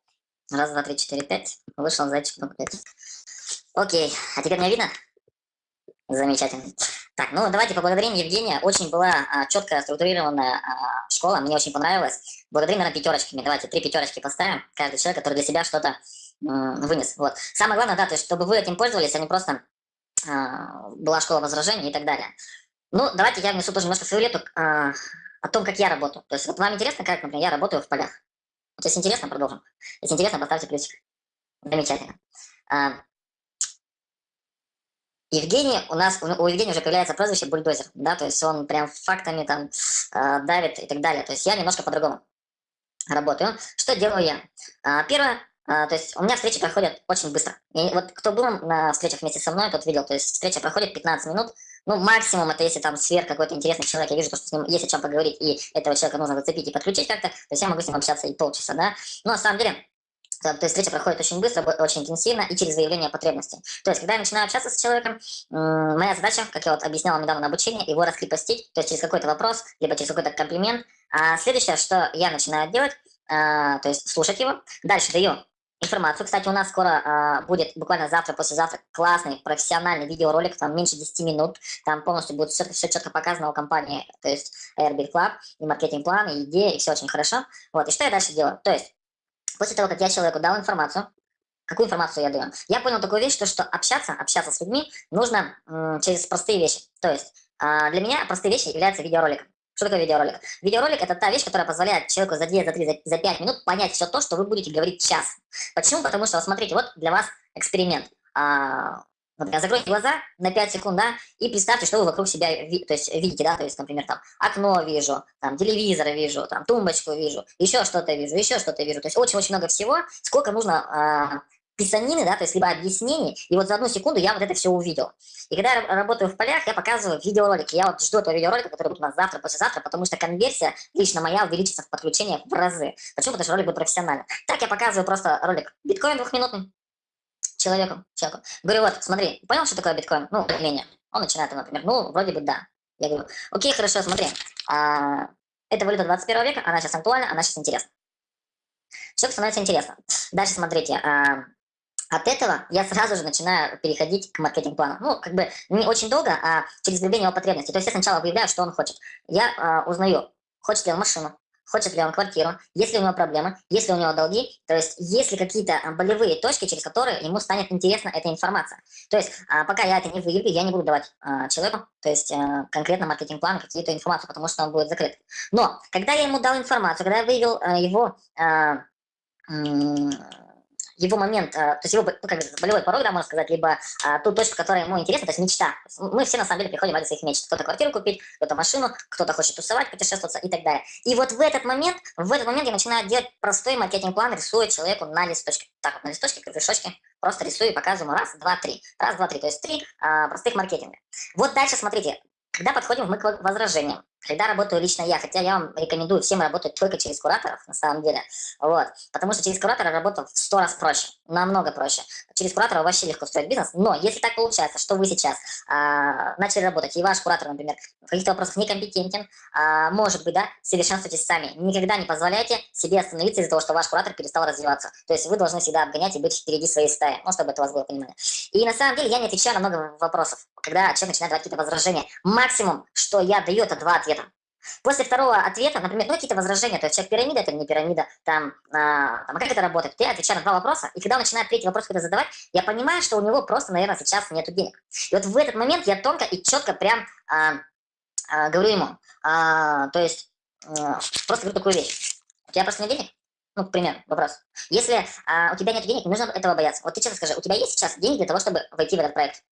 Раз, два, три, четыре, пять. Вышел зайчик на. Окей, а теперь меня видно? Замечательно. Так, ну давайте поблагодарим Евгения. Очень была а, четкая, структурированная а, школа, мне очень понравилось. Благодарим, наверное, пятерочками. Давайте три пятерочки поставим. Каждый человек, который для себя что-то вынес. Вот. Самое главное, да, то есть, чтобы вы этим пользовались, а не просто а, была школа возражений и так далее. Ну, давайте я внесу тоже немножко свою лету а, о том, как я работаю. То есть, вот вам интересно, как, например, я работаю в полях? Вот если интересно, продолжим. Если интересно, поставьте плюсик. Замечательно. А, Евгений, у нас, у Евгения уже появляется прозвище бульдозер, да, то есть он прям фактами там э, давит и так далее. То есть я немножко по-другому работаю. Что делаю я? А, первое, а, то есть у меня встречи проходят очень быстро. И вот кто был на встречах вместе со мной, тот видел, то есть встреча проходит 15 минут, ну, максимум это если там сверх какой-то интересный человек, я вижу, что с ним есть о чем поговорить, и этого человека нужно зацепить и подключить как-то, то есть я могу с ним общаться и полчаса, да. Но на самом деле, то есть встреча проходит очень быстро, очень интенсивно и через выявление потребностей. То есть, когда я начинаю общаться с человеком, моя задача, как я вот объяснял недавно на обучении, его раскрепостить, то есть через какой-то вопрос, либо через какой-то комплимент. А следующее, что я начинаю делать, а, то есть слушать его, дальше даю информацию. Кстати, у нас скоро а, будет, буквально завтра, послезавтра, классный профессиональный видеоролик, там меньше 10 минут, там полностью будет все, все четко показано у компании, то есть Airbnb Club, и маркетинг-план, и идея, и все очень хорошо. Вот, и что я дальше делаю? То есть После того, как я человеку дал информацию, какую информацию я даю? Я понял такую вещь, то, что общаться, общаться с людьми нужно через простые вещи. То есть э, для меня простые вещи являются видеороликом. Что такое видеоролик? Видеоролик – это та вещь, которая позволяет человеку за 2, за 3, за, за 5 минут понять все то, что вы будете говорить час. Почему? Потому что, вот смотрите, вот для вас эксперимент. А, Например, закройте глаза на 5 секунд, да, и представьте, что вы вокруг себя то есть, видите, да, то есть, например, там, окно вижу, там, телевизор вижу, там, тумбочку вижу, еще что-то вижу, еще что-то вижу, то есть очень-очень много всего, сколько нужно писанины, да, то есть либо объяснений, и вот за одну секунду я вот это все увидел. И когда я работаю в полях, я показываю видеоролики. Я вот жду этого видеоролика, который будет у нас завтра, послезавтра, потому что конверсия лично моя увеличится в подключениях в разы. Почему? Потому что ролик будет профессиональный. Так я показываю просто ролик биткоин двухминутный человеку, человеку. Говорю, вот, смотри, понял, что такое биткоин? Ну, более Он начинает, например, ну, вроде бы да. Я говорю, окей, хорошо, смотри, а, это валюта 21 века, она сейчас актуальна, она сейчас интересна. Все становится интересно. Дальше смотрите, а, от этого я сразу же начинаю переходить к маркетинг-плану. Ну, как бы не очень долго, а через выявление его потребностей. То есть я сначала выявляю, что он хочет. Я э, узнаю, хочет ли он машину, хочет ли он квартиру, есть ли у него проблемы, есть ли у него долги, то есть есть ли какие-то болевые точки, через которые ему станет интересна эта информация. То есть а, пока я это не выявлю, я не буду давать а, человеку, то есть а, конкретно маркетинг-план, какие-то информацию, потому что он будет закрыт. Но когда я ему дал информацию, когда я выявил а, его а, его момент, э, то есть его ну, как бы, болевой порог, да, можно сказать, либо а, ту точку, которая ему интересна, то есть мечта. Мы все на самом деле приходим ради своих мечт. Кто-то квартиру купить, кто-то машину, кто-то хочет тусовать, путешествоваться и так далее. И вот в этот момент, в этот момент я начинаю делать простой маркетинг-план, рисую человеку на листочке. Так вот, на листочке, кругляшочке, просто рисую и показываю раз, два, три. Раз, два, три. То есть три а, простых маркетинга. Вот дальше смотрите, когда подходим мы к возражениям, когда работаю лично я, хотя я вам рекомендую всем работать только через кураторов, на самом деле, вот, потому что через куратора работа в сто раз проще, намного проще. Через куратора вообще легко строить бизнес, но если так получается, что вы сейчас а, начали работать, и ваш куратор, например, в каких-то вопросах некомпетентен, а, может быть, да, совершенствуйтесь сами, никогда не позволяйте себе остановиться из-за того, что ваш куратор перестал развиваться, то есть вы должны всегда обгонять и быть впереди своей стаи, ну, чтобы это у вас было понимание. И на самом деле я не отвечаю на много вопросов, когда человек начинает давать какие-то возражения. Максимум, что я даю, это два ответа. После второго ответа, например, ну какие-то возражения, то есть человек пирамида это не пирамида, там, а, там, а как это работает? Я отвечаю на два вопроса, и когда начинает третий вопрос когда задавать, я понимаю, что у него просто, наверное, сейчас нет денег. И вот в этот момент я тонко и четко прям а, а, говорю ему, а, то есть а, просто говорю такую вещь. У тебя просто нет денег? Ну, к примеру, вопрос. Если а, у тебя нет денег, не нужно этого бояться. Вот ты честно скажи, у тебя есть сейчас деньги для того, чтобы войти в этот проект?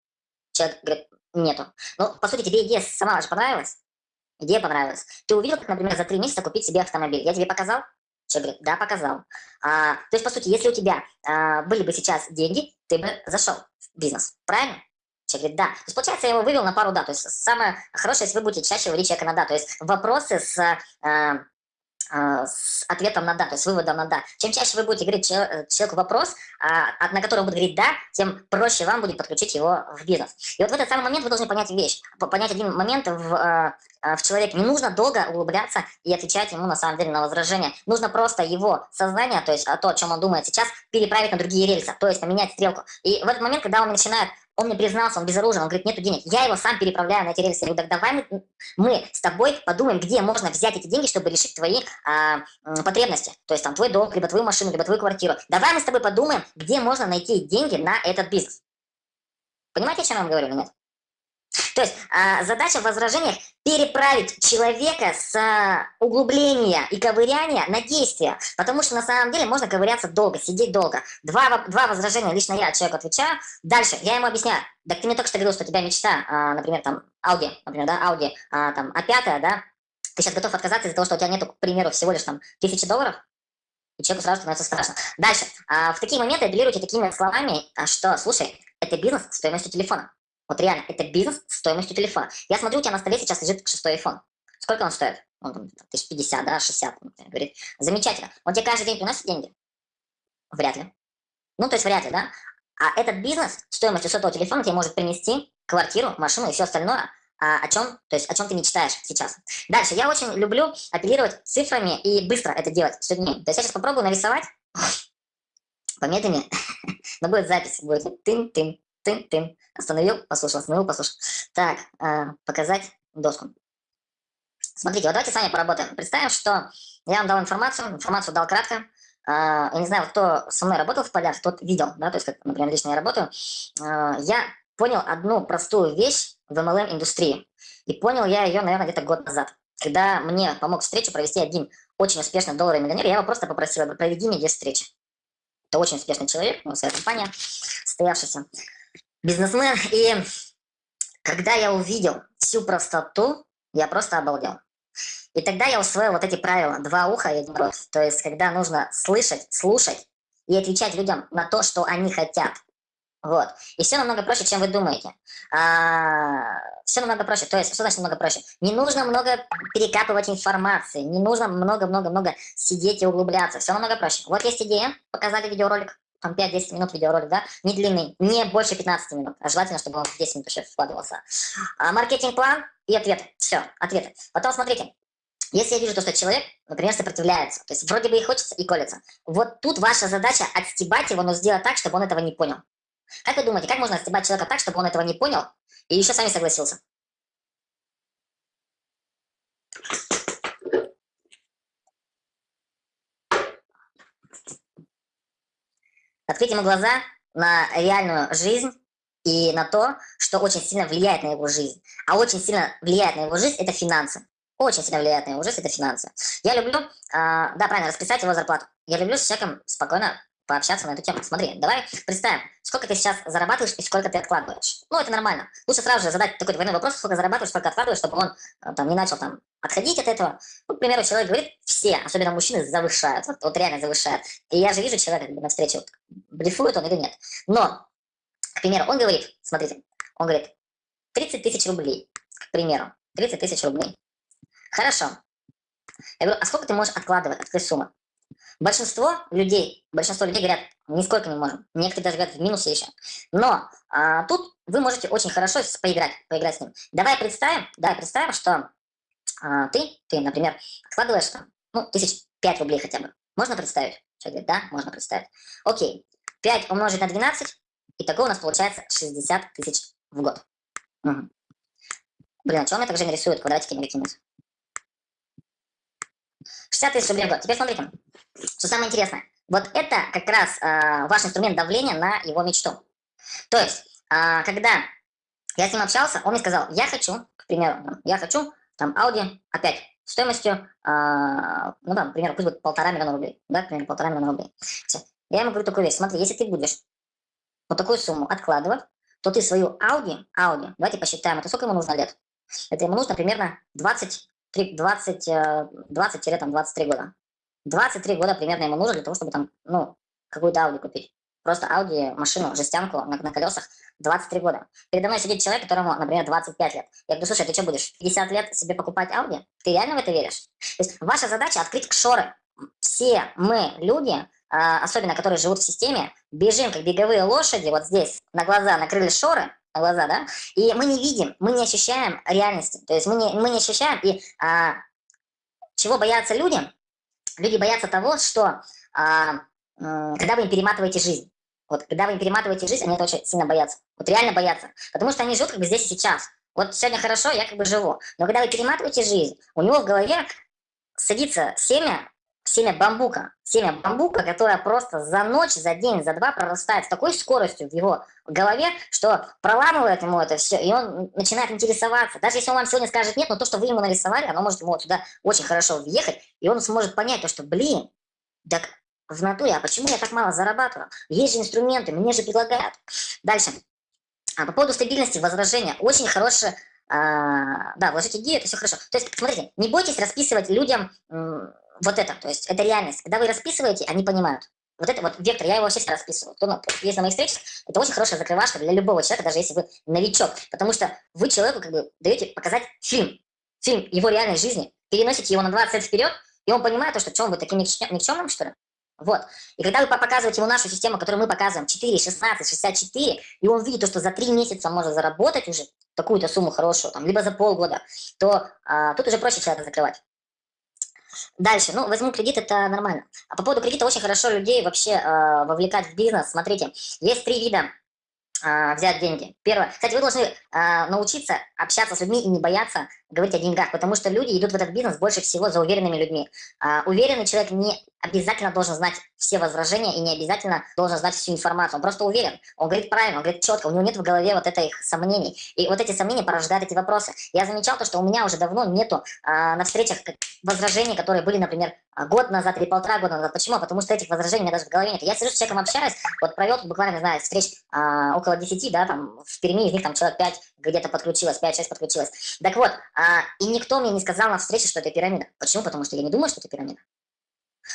Человек говорит, нету. Ну, по сути, тебе идея сама же понравилась? Идея понравилась. Ты увидел, как, например, за три месяца купить себе автомобиль. Я тебе показал? Человек говорит, да, показал. А, то есть, по сути, если у тебя а, были бы сейчас деньги, ты бы зашел в бизнес. Правильно? Человек говорит, да. То есть, получается, я его вывел на пару да. То есть, самое хорошее, если вы будете чаще говорить человека на да. То есть, вопросы с а, с ответом на «да», то есть выводом на «да». Чем чаще вы будете говорить э, человеку вопрос, а, на который он будет говорить «да», тем проще вам будет подключить его в бизнес. И вот в этот самый момент вы должны понять вещь, понять один момент в, а, в человеке. Не нужно долго углубляться и отвечать ему на самом деле на возражения. Нужно просто его сознание, то есть то, о чем он думает сейчас, переправить на другие рельсы, то есть поменять стрелку. И в этот момент, когда он начинает он мне признался, он безоружен, он говорит, нету денег. Я его сам переправляю на эти рельсы. Я говорю, так давай мы, мы с тобой подумаем, где можно взять эти деньги, чтобы решить твои а, потребности. То есть там твой дом, либо твою машину, либо твою квартиру. Давай мы с тобой подумаем, где можно найти деньги на этот бизнес. Понимаете, о чем я вам говорю или нет? То есть а, задача в возражениях переправить человека с а, углубления и ковыряния на действие. Потому что на самом деле можно ковыряться долго, сидеть долго. Два, два возражения лично я человеку отвечаю. Дальше я ему объясняю. Так ты мне только что говорил, что у тебя мечта, а, например, там, Audi, например, да, Audi, а, там, А5, да, ты сейчас готов отказаться из-за того, что у тебя нету, к примеру, всего лишь там тысячи долларов, и человеку сразу становится страшно. Дальше. В такие моменты апеллируйте такими словами, что, слушай, это бизнес стоимостью телефона. Вот реально, это бизнес стоимостью телефона. Я смотрю, у тебя на столе сейчас лежит шестой iPhone. Сколько он стоит? Он там, тысяч пятьдесят, да, шестьдесят. Говорит, замечательно. Он тебе каждый день приносит деньги? Вряд ли. Ну, то есть вряд ли, да? А этот бизнес стоимостью сотового телефона тебе может принести квартиру, машину и все остальное, а, о чем, то есть о чем ты мечтаешь сейчас. Дальше, я очень люблю апеллировать цифрами и быстро это делать с людьми. То есть я сейчас попробую нарисовать, помедленнее, но будет запись, будет тын-тын, тын-тын. Остановил, послушал, остановил, послушал. Так, э, показать доску. Смотрите, вот давайте с вами поработаем. Представим, что я вам дал информацию, информацию дал кратко. Э, я не знаю, кто со мной работал в полях, тот видел, да, то есть, как, например, лично я работаю. Э, я понял одну простую вещь в MLM-индустрии. И понял я ее, наверное, где-то год назад. Когда мне помог встречу провести один очень успешный долларовый миллионер, я его просто попросил, проведи мне 10 встреч. Это очень успешный человек, ну, своя компания, стоявшийся бизнесмен. И когда я увидел всю простоту, я просто обалдел. И тогда я усвоил вот эти правила. Два уха и один рот. То есть, когда нужно слышать, слушать и отвечать людям на то, что они хотят. Вот. И все намного проще, чем вы думаете. А, все намного проще. То есть, что значит намного проще? Не нужно много перекапывать информации, не нужно много-много-много сидеть и углубляться. Все намного проще. Вот есть идея, показали видеоролик, там 5-10 минут видеоролик, да, не длинный, не больше 15 минут, а желательно, чтобы он в 10 минут еще вкладывался. А, маркетинг-план и ответы. Все, ответы. Потом смотрите, если я вижу то, что человек, например, сопротивляется, то есть вроде бы и хочется, и колется, вот тут ваша задача отстебать его, но сделать так, чтобы он этого не понял. Как вы думаете, как можно отстебать человека так, чтобы он этого не понял и еще сами согласился? Открыть ему глаза на реальную жизнь и на то, что очень сильно влияет на его жизнь. А очень сильно влияет на его жизнь – это финансы. Очень сильно влияет на его жизнь – это финансы. Я люблю, э, да, правильно, расписать его зарплату. Я люблю с человеком спокойно пообщаться на эту тему. Смотри, давай представим, сколько ты сейчас зарабатываешь и сколько ты откладываешь. Ну, это нормально. Лучше сразу же задать такой двойной вопрос, сколько зарабатываешь, сколько откладываешь, чтобы он э, там не начал там отходить от этого. Ну, к примеру, человек говорит, все, особенно мужчины, завышают. Вот, вот реально завышают. И я же вижу человека как бы, на встрече, вот, блефует он или нет. Но, к примеру, он говорит, смотрите, он говорит, 30 тысяч рублей, к примеру, 30 тысяч рублей. Хорошо. Я говорю, а сколько ты можешь откладывать от этой суммы? Большинство людей, большинство людей говорят, нисколько не можем. Некоторые даже говорят в минусе еще. Но а, тут вы можете очень хорошо поиграть, поиграть с ним. Давай представим, давай представим, что а, ты, ты, например, откладываешь там, ну, тысяч пять рублей хотя бы. Можно представить? Человек говорит, да, можно представить. Окей, 5 умножить на 12, и такого у нас получается 60 тысяч в год. Угу. Блин, а он мне так же нарисует? Квадратики не выкинуть. 60 тысяч рублей в год. Теперь смотрите, что самое интересное. Вот это как раз э, ваш инструмент давления на его мечту. То есть, э, когда я с ним общался, он мне сказал, я хочу, к примеру, я хочу там Audi опять стоимостью, э, ну там, к примеру, пусть будет полтора миллиона рублей, да, к примеру, полтора миллиона рублей. Все. Я ему говорю такую вещь, смотри, если ты будешь вот такую сумму откладывать, то ты свою Audi, Audi, давайте посчитаем, это сколько ему нужно лет? Это ему нужно примерно 20 20-23 20 года. 23 года примерно ему нужно для того, чтобы там, ну, какую-то Audi купить. Просто Audi, машину, жестянку на, на колесах 23 года. Передо мной сидит человек, которому, например, 25 лет. Я говорю, слушай, ты что будешь, 50 лет себе покупать Audi? Ты реально в это веришь? То есть ваша задача открыть шоры. Все мы, люди, а, особенно которые живут в системе, бежим, как беговые лошади, вот здесь на глаза накрыли шоры, глаза, да, и мы не видим, мы не ощущаем реальности, то есть мы не, мы не ощущаем, и а, чего боятся люди? Люди боятся того, что а, когда вы им перематываете жизнь, вот когда вы им перематываете жизнь, они это очень сильно боятся, вот реально боятся, потому что они живут как бы здесь и сейчас, вот сегодня хорошо, я как бы живу, но когда вы перематываете жизнь, у него в голове садится семя семя бамбука. Семя бамбука, которое просто за ночь, за день, за два прорастает с такой скоростью в его голове, что проламывает ему это все, и он начинает интересоваться. Даже если он вам сегодня скажет нет, но то, что вы ему нарисовали, оно может ему вот сюда очень хорошо въехать, и он сможет понять то, что, блин, так в натуре, а почему я так мало зарабатываю? Есть же инструменты, мне же предлагают. Дальше. А по поводу стабильности, возражения. Очень хорошее а, да, вложить идею, это все хорошо. То есть, смотрите, не бойтесь расписывать людям вот это, то есть это реальность. Когда вы расписываете, они понимают. Вот это вот вектор, я его вообще всегда расписываю. Кто ну, есть на моих встречах, это очень хорошая закрывашка для любого человека, даже если вы новичок. Потому что вы человеку как бы даете показать фильм, фильм его реальной жизни, переносите его на 20 лет вперед, и он понимает, то, что он будет таким никчемным, что ли? Вот. И когда вы показываете ему нашу систему, которую мы показываем, 4, 16, 64, и он видит, то, что за 3 месяца может заработать уже такую-то сумму хорошую, там, либо за полгода, то а, тут уже проще человека закрывать. Дальше, ну, возьму кредит, это нормально. А по поводу кредита очень хорошо людей вообще э, вовлекать в бизнес. Смотрите, есть три вида э, взять деньги. Первое, кстати, вы должны э, научиться общаться с людьми и не бояться говорить о деньгах, потому что люди идут в этот бизнес больше всего за уверенными людьми. Э, уверенный человек не обязательно должен знать все возражения и не обязательно должен знать всю информацию. Он просто уверен, он говорит правильно, он говорит четко, у него нет в голове вот этих сомнений. И вот эти сомнения порождают эти вопросы. Я замечал то, что у меня уже давно нету а, на встречах возражений, которые были, например, год назад или полтора года назад. Почему? Потому что этих возражений у меня даже в голове нет. Я сижу с человеком общаюсь, вот провел буквально, не знаю, встреч а, около 10, да, там в Перми, из них там человек 5 где-то подключилось, 5-6 подключилось. Так вот, а, и никто мне не сказал на встрече, что это пирамида. Почему? Потому что я не думаю, что это пирамида.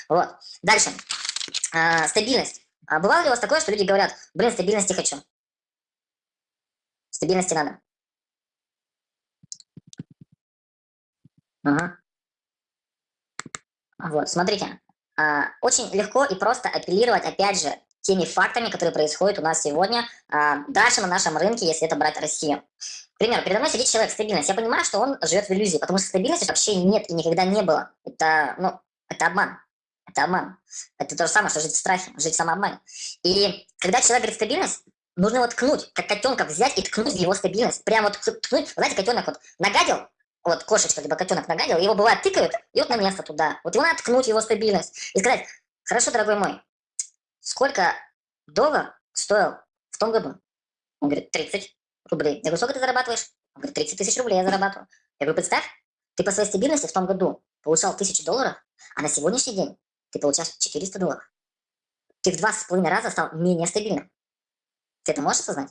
Вот. Дальше. а, стабильность. А бывало ли у вас такое, что люди говорят, блин, стабильности хочу? Стабильности надо. Ага. Вот, смотрите. А, очень легко и просто апеллировать, опять же, теми фактами, которые происходят у нас сегодня, а, дальше на нашем рынке, если это брать Россию. К передо мной сидит человек стабильность. Я понимаю, что он живет в иллюзии, потому что стабильности вообще нет и никогда не было. Это, ну, это обман. Это обман. Это то же самое, что жить в страхе, жить в самообмане. И когда человек говорит стабильность, нужно его ткнуть, как котенка взять и ткнуть в его стабильность. Прямо вот ткнуть, знаете, котенок вот нагадил, вот кошечка либо котенок нагадил, его бывает тыкают, и вот на место туда. Вот его надо ткнуть, его стабильность. И сказать, хорошо, дорогой мой, сколько доллар стоил в том году? Он говорит, 30 рублей. Я говорю, сколько ты зарабатываешь? Он говорит, 30 тысяч рублей я зарабатываю. Я говорю, представь, ты по своей стабильности в том году получал 1000 долларов, а на сегодняшний день ты получаешь 400 долларов. Ты в два с половиной раза стал менее стабильным. Ты это можешь осознать?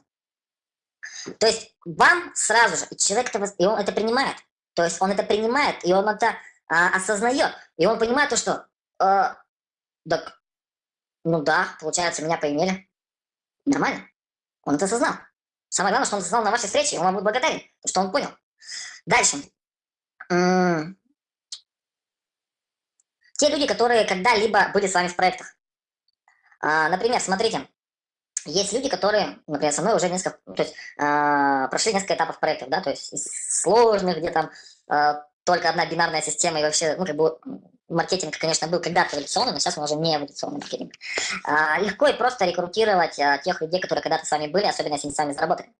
То есть вам сразу же, и человек это, и он это принимает. То есть он это принимает, и он это а, осознает. И он понимает то, что, э, так, ну да, получается, меня поимели. Нормально. Он это осознал. Самое главное, что он осознал на вашей встрече, и он вам будет благодарен, что он понял. Дальше. Те люди, которые когда-либо были с вами в проектах. А, например, смотрите, есть люди, которые, например, со мной уже несколько, то есть э, прошли несколько этапов проектов, да, то есть из сложных, где там э, только одна бинарная система и вообще, ну, как бы маркетинг, конечно, был когда-то эволюционный, но сейчас он уже не эволюционный маркетинг. Э, легко и просто рекрутировать э, тех людей, которые когда-то с вами были, особенно если они с вами заработали.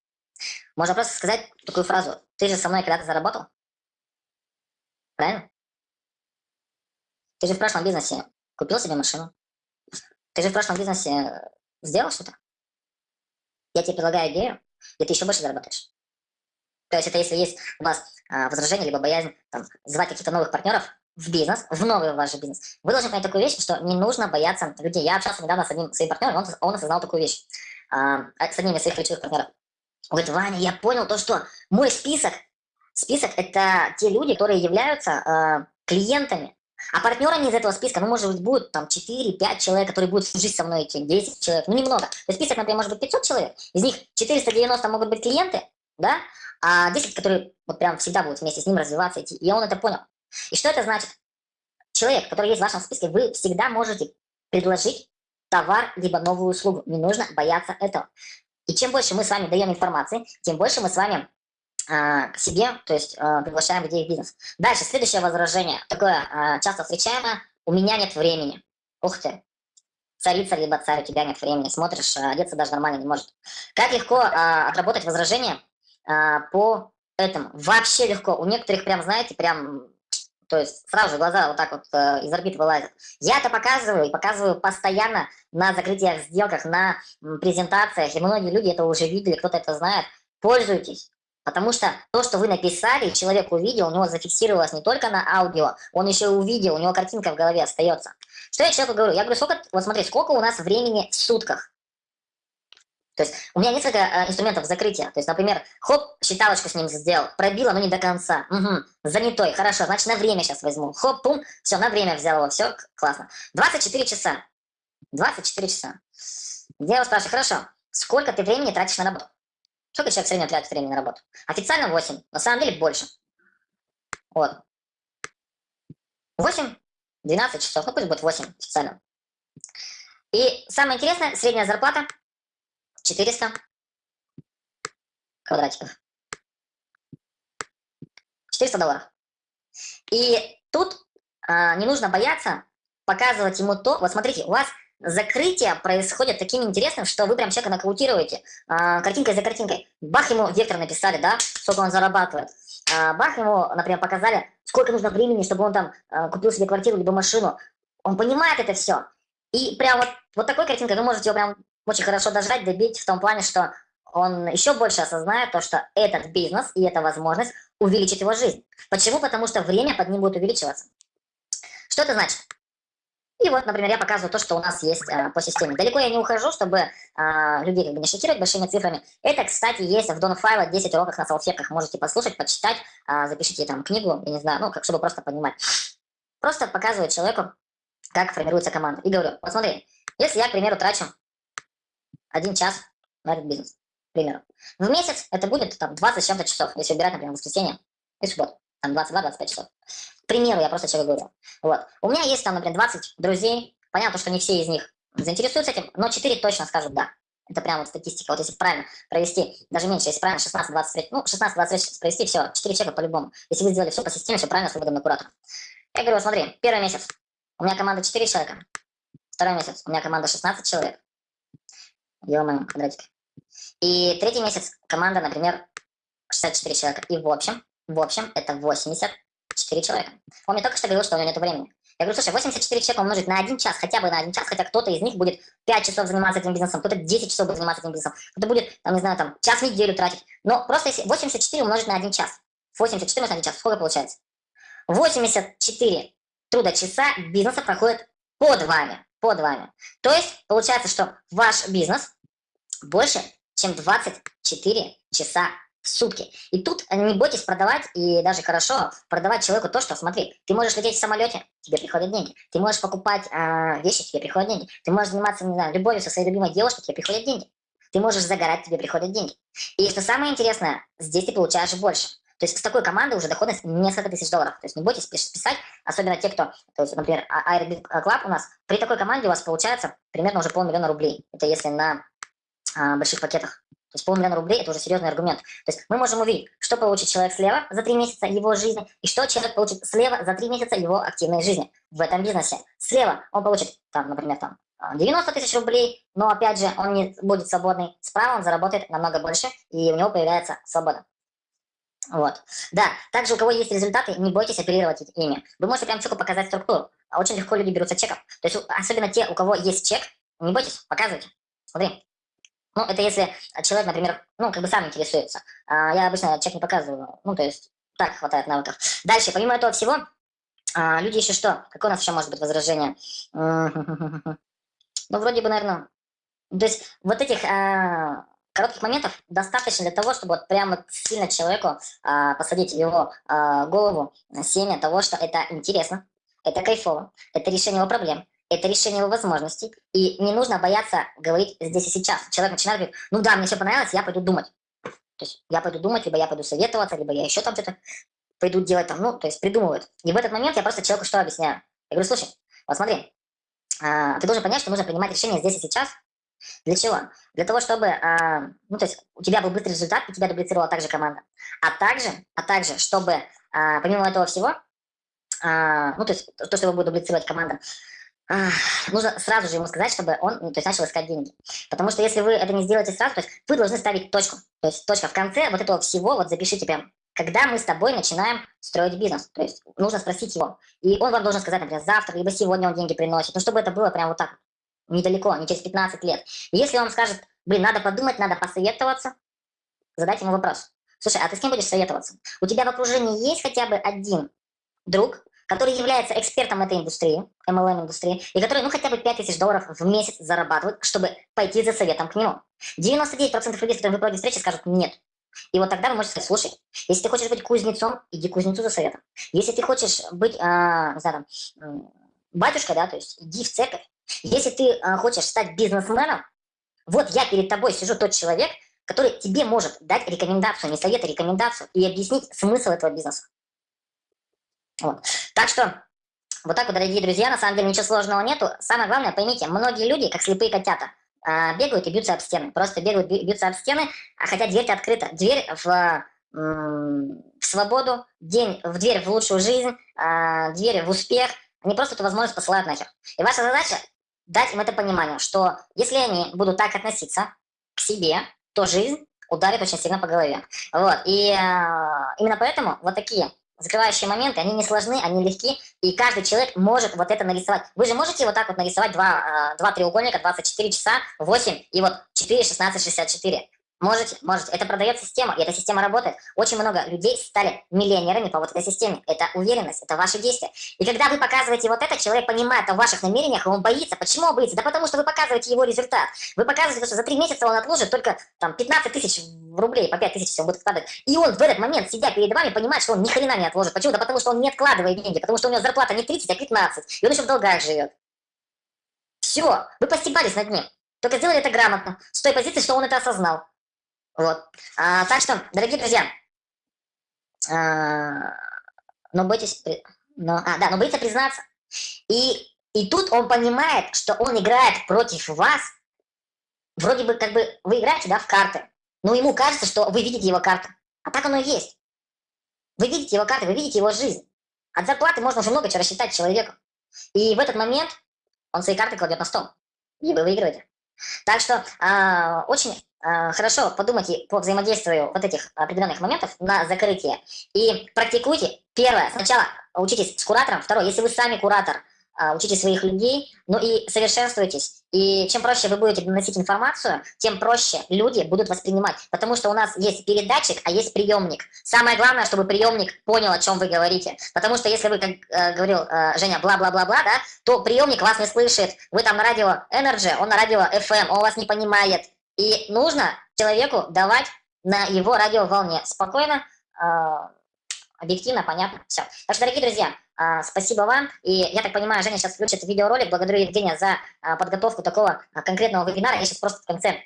Можно просто сказать такую фразу, ты же со мной когда-то заработал? Правильно? Ты же в прошлом бизнесе купил себе машину. Ты же в прошлом бизнесе сделал что-то я тебе предлагаю идею, и ты еще больше заработаешь. То есть это если есть у вас а, возражение, либо боязнь там, звать каких-то новых партнеров в бизнес, в новый ваш бизнес, вы должны понять такую вещь, что не нужно бояться людей. Я общался недавно с одним своим партнером, он, он осознал такую вещь, а, с одним из своих ключевых партнеров. Он говорит, Ваня, я понял то, что мой список, список это те люди, которые являются а, клиентами а партнерами из этого списка, ну, может быть, будет там 4-5 человек, которые будут служить со мной, эти 10 человек, ну, немного. То есть список, например, может быть 500 человек, из них 490 могут быть клиенты, да, а 10, которые вот прям всегда будут вместе с ним развиваться, идти. И он это понял. И что это значит? Человек, который есть в вашем списке, вы всегда можете предложить товар, либо новую услугу. Не нужно бояться этого. И чем больше мы с вами даем информации, тем больше мы с вами а, к себе, то есть а, приглашаем людей в бизнес. Дальше, следующее возражение, такое а, часто встречаемое, у меня нет времени. Ух ты, царица либо царь, у тебя нет времени, смотришь, одеться даже нормально не может. Как легко отработать возражение по этому? Вообще легко. У некоторых прям, знаете, прям, то есть сразу глаза вот так вот из орбит вылазят. Я это показываю и показываю постоянно на закрытиях, сделках, на презентациях, и многие люди это уже видели, кто-то это знает. Пользуйтесь. Потому что то, что вы написали, человек увидел, у него зафиксировалось не только на аудио, он еще увидел, у него картинка в голове остается. Что я человеку говорю? Я говорю, сколько, вот смотри, сколько у нас времени в сутках? То есть у меня несколько э, инструментов закрытия. То есть, например, хоп, считалочку с ним сделал, пробила, но не до конца. Угу, занятой, хорошо, значит на время сейчас возьму. Хоп, пум, все, на время взял его, все, классно. 24 часа. 24 часа. Я его спрашиваю, хорошо, сколько ты времени тратишь на работу? Сколько человек в среднем тратит времени на работу? Официально 8, на самом деле больше. Вот. 8, 12 часов, ну пусть будет 8 официально. И самое интересное, средняя зарплата 400 квадратиков. 400 долларов. И тут а, не нужно бояться показывать ему то, вот смотрите, у вас закрытие происходит таким интересным, что вы прям человека нокаутируете а, картинкой за картинкой. Бах ему вектор написали, да, сколько он зарабатывает. А, бах ему, например, показали, сколько нужно времени, чтобы он там а, купил себе квартиру либо машину. Он понимает это все. И прям вот, вот такой картинкой вы можете его прям очень хорошо дожать, добить в том плане, что он еще больше осознает то, что этот бизнес и эта возможность увеличит его жизнь. Почему? Потому что время под ним будет увеличиваться. Что это значит? И вот, например, я показываю то, что у нас есть а, по системе. Далеко я не ухожу, чтобы а, людей как бы не шокировать большими цифрами. Это, кстати, есть в Донфайло 10 уроков на салфетках. Можете послушать, почитать, а, запишите там книгу, я не знаю, ну, как, чтобы просто понимать. Просто показываю человеку, как формируется команда. И говорю, вот смотри, если я, к примеру, трачу один час на этот бизнес, к примеру, в месяц это будет там 20 с чем-то часов, если убирать, например, воскресенье и субботу, там 22-25 часов. К примеру, я просто человек говорю. Вот. У меня есть там, например, 20 друзей, понятно, что не все из них заинтересуются этим, но 4 точно скажут «да». Это прям вот статистика. Вот если правильно провести, даже меньше, если правильно 16-20 ну, 16-20 провести, все, 4 человека по-любому. Если вы сделали все по системе, все правильно, с выводом на. Я говорю, смотри, первый месяц у меня команда 4 человека, второй месяц у меня команда 16 человек. Ё-моё, квадратик. И третий месяц команда, например, 64 человека. И в общем, в общем, это 84 человека. Он мне только что говорил, что у него нет времени. Я говорю, слушай, 84 человека умножить на один час, хотя бы на один час, хотя кто-то из них будет 5 часов заниматься этим бизнесом, кто-то 10 часов будет заниматься этим бизнесом, кто-то будет, там, не знаю, там, час в неделю тратить. Но просто если 84 умножить на один час, 84 умножить на один час, сколько получается? 84 труда часа бизнеса проходит под вами, под вами. То есть, получается, что ваш бизнес больше, чем 24 часа в сутки. И тут не бойтесь продавать, и даже хорошо продавать человеку то, что, смотри, ты можешь лететь в самолете, тебе приходят деньги. Ты можешь покупать э, вещи, тебе приходят деньги. Ты можешь заниматься, не знаю, любовью со своей любимой девушкой, тебе приходят деньги. Ты можешь загорать, тебе приходят деньги. И что самое интересное, здесь ты получаешь больше. То есть с такой командой уже доходность несколько тысяч долларов. То есть не бойтесь писать, особенно те, кто, то есть, например, Airbnb Club у нас, при такой команде у вас получается примерно уже полмиллиона рублей. Это если на а, больших пакетах. То есть полмиллиона рублей – это уже серьезный аргумент. То есть мы можем увидеть, что получит человек слева за три месяца его жизни, и что человек получит слева за три месяца его активной жизни в этом бизнесе. Слева он получит, там, например, там, 90 тысяч рублей, но опять же он не будет свободный. Справа он заработает намного больше, и у него появляется свобода. Вот. Да, также у кого есть результаты, не бойтесь оперировать ими. Вы можете прям четко показать структуру. Очень легко люди берутся чеков. То есть особенно те, у кого есть чек, не бойтесь, показывайте. Смотри, ну, это если человек, например, ну, как бы сам интересуется. А я обычно чек не показываю. Ну, то есть, так хватает навыков. Дальше, помимо этого всего, а, люди еще что? Какое у нас еще может быть возражение? Ну, вроде бы, наверное... То есть, вот этих а, коротких моментов достаточно для того, чтобы вот прямо сильно человеку посадить в его голову семя того, что это интересно, это кайфово, это решение его проблем, это решение его возможностей, и не нужно бояться говорить здесь и сейчас. Человек начинает говорить, ну да, мне все понравилось, я пойду думать. То есть я пойду думать, либо я пойду советоваться, либо я еще там что-то пойду делать там, ну, то есть придумывают. И в этот момент я просто человеку что объясняю? Я говорю, слушай, вот смотри, а, ты должен понять, что нужно принимать решение здесь и сейчас. Для чего? Для того, чтобы, а, ну, то есть у тебя был быстрый результат, и тебя дублицировала также команда. А также, а также, чтобы, а, помимо этого всего, ну, то есть то, что его будет дублицировать команда, нужно сразу же ему сказать, чтобы он ну, то есть, начал искать деньги. Потому что если вы это не сделаете сразу, то есть вы должны ставить точку. То есть точка в конце вот этого всего, вот запишите прям, когда мы с тобой начинаем строить бизнес. То есть нужно спросить его. И он вам должен сказать, например, завтра, либо сегодня он деньги приносит. Ну, чтобы это было прям вот так, недалеко, не через 15 лет. И если он скажет, блин, надо подумать, надо посоветоваться, задать ему вопрос. Слушай, а ты с кем будешь советоваться? У тебя в окружении есть хотя бы один друг, который является экспертом этой индустрии, MLM-индустрии, и который, ну, хотя бы 5000 долларов в месяц зарабатывает, чтобы пойти за советом к нему. 99% людей, с которыми вы проводите встречи, скажут «нет». И вот тогда вы можете сказать, слушай, если ты хочешь быть кузнецом, иди кузнецу за советом. Если ты хочешь быть, а, знаю, там, батюшкой, да, то есть иди в церковь. Если ты а, хочешь стать бизнесменом, вот я перед тобой сижу тот человек, который тебе может дать рекомендацию, не совет, а рекомендацию и объяснить смысл этого бизнеса. Вот. Так что, вот так вот, дорогие друзья, на самом деле ничего сложного нету. Самое главное, поймите, многие люди, как слепые котята, а, бегают и бьются об стены. Просто бегают, бьются об стены, а хотя дверь открыта. Дверь в, в свободу, день, в дверь в лучшую жизнь, а, дверь в успех. Они просто эту возможность посылают нахер. И ваша задача дать им это понимание, что если они будут так относиться к себе, то жизнь ударит очень сильно по голове. Вот. И э, именно поэтому вот такие закрывающие моменты, они не сложны, они легки, и каждый человек может вот это нарисовать. Вы же можете вот так вот нарисовать два, а, два треугольника, 24 часа, 8 и вот 4, 16, 64. Можете, можете. Это продает система, и эта система работает. Очень много людей стали миллионерами по вот этой системе. Это уверенность, это ваши действия. И когда вы показываете вот это, человек понимает о ваших намерениях, и он боится. Почему он боится? Да потому что вы показываете его результат. Вы показываете, что за три месяца он отложит только там 15 тысяч рублей, по 5 тысяч все будет вкладывать. И он в этот момент, сидя перед вами, понимает, что он ни хрена не отложит. Почему? Да потому что он не откладывает деньги, потому что у него зарплата не 30, а 15. И он еще в долгах живет. Все, вы постебались над ним. Только сделали это грамотно, с той позиции, что он это осознал. Вот. А, так что, дорогие друзья, а, но бойтесь, но, а, да, но боится признаться. И, и тут он понимает, что он играет против вас. Вроде бы, как бы, вы играете, да, в карты. Но ему кажется, что вы видите его карты. А так оно и есть. Вы видите его карты, вы видите его жизнь. От зарплаты можно уже много чего рассчитать человеку. И в этот момент он свои карты кладет на стол. И вы выигрываете. Так что э, очень хорошо подумайте по взаимодействию вот этих определенных моментов на закрытие. И практикуйте. Первое, сначала учитесь с куратором. Второе, если вы сами куратор, а, учите своих людей, ну и совершенствуйтесь. И чем проще вы будете доносить информацию, тем проще люди будут воспринимать. Потому что у нас есть передатчик, а есть приемник. Самое главное, чтобы приемник понял, о чем вы говорите. Потому что если вы, как э, говорил э, Женя, бла-бла-бла-бла, да, то приемник вас не слышит. Вы там на радио Energy, он на радио FM, он вас не понимает. И нужно человеку давать на его радиоволне спокойно, э, объективно, понятно, все. Так что, дорогие друзья, а, спасибо вам. И я так понимаю, Женя сейчас включит видеоролик. Благодарю Евгения за а, подготовку такого а, конкретного вебинара. Я сейчас просто в конце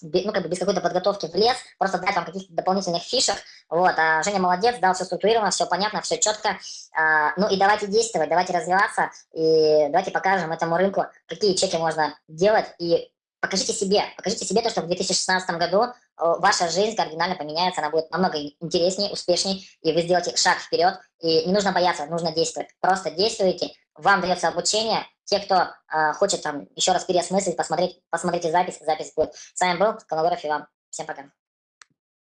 ну, как бы без какой-то подготовки в лес, просто дать вам каких-то дополнительных фишек, вот, а Женя молодец, дал все структурировано, все понятно, все четко, а, ну и давайте действовать, давайте развиваться, и давайте покажем этому рынку, какие чеки можно делать, и покажите себе, покажите себе то, что в 2016 году э, ваша жизнь кардинально поменяется, она будет намного интереснее, успешнее, и вы сделаете шаг вперед, и не нужно бояться, нужно действовать. Просто действуйте, вам дается обучение. Те, кто э, хочет там еще раз переосмыслить, посмотреть, посмотрите запись, запись будет. С вами был Коногоров Иван. Всем пока.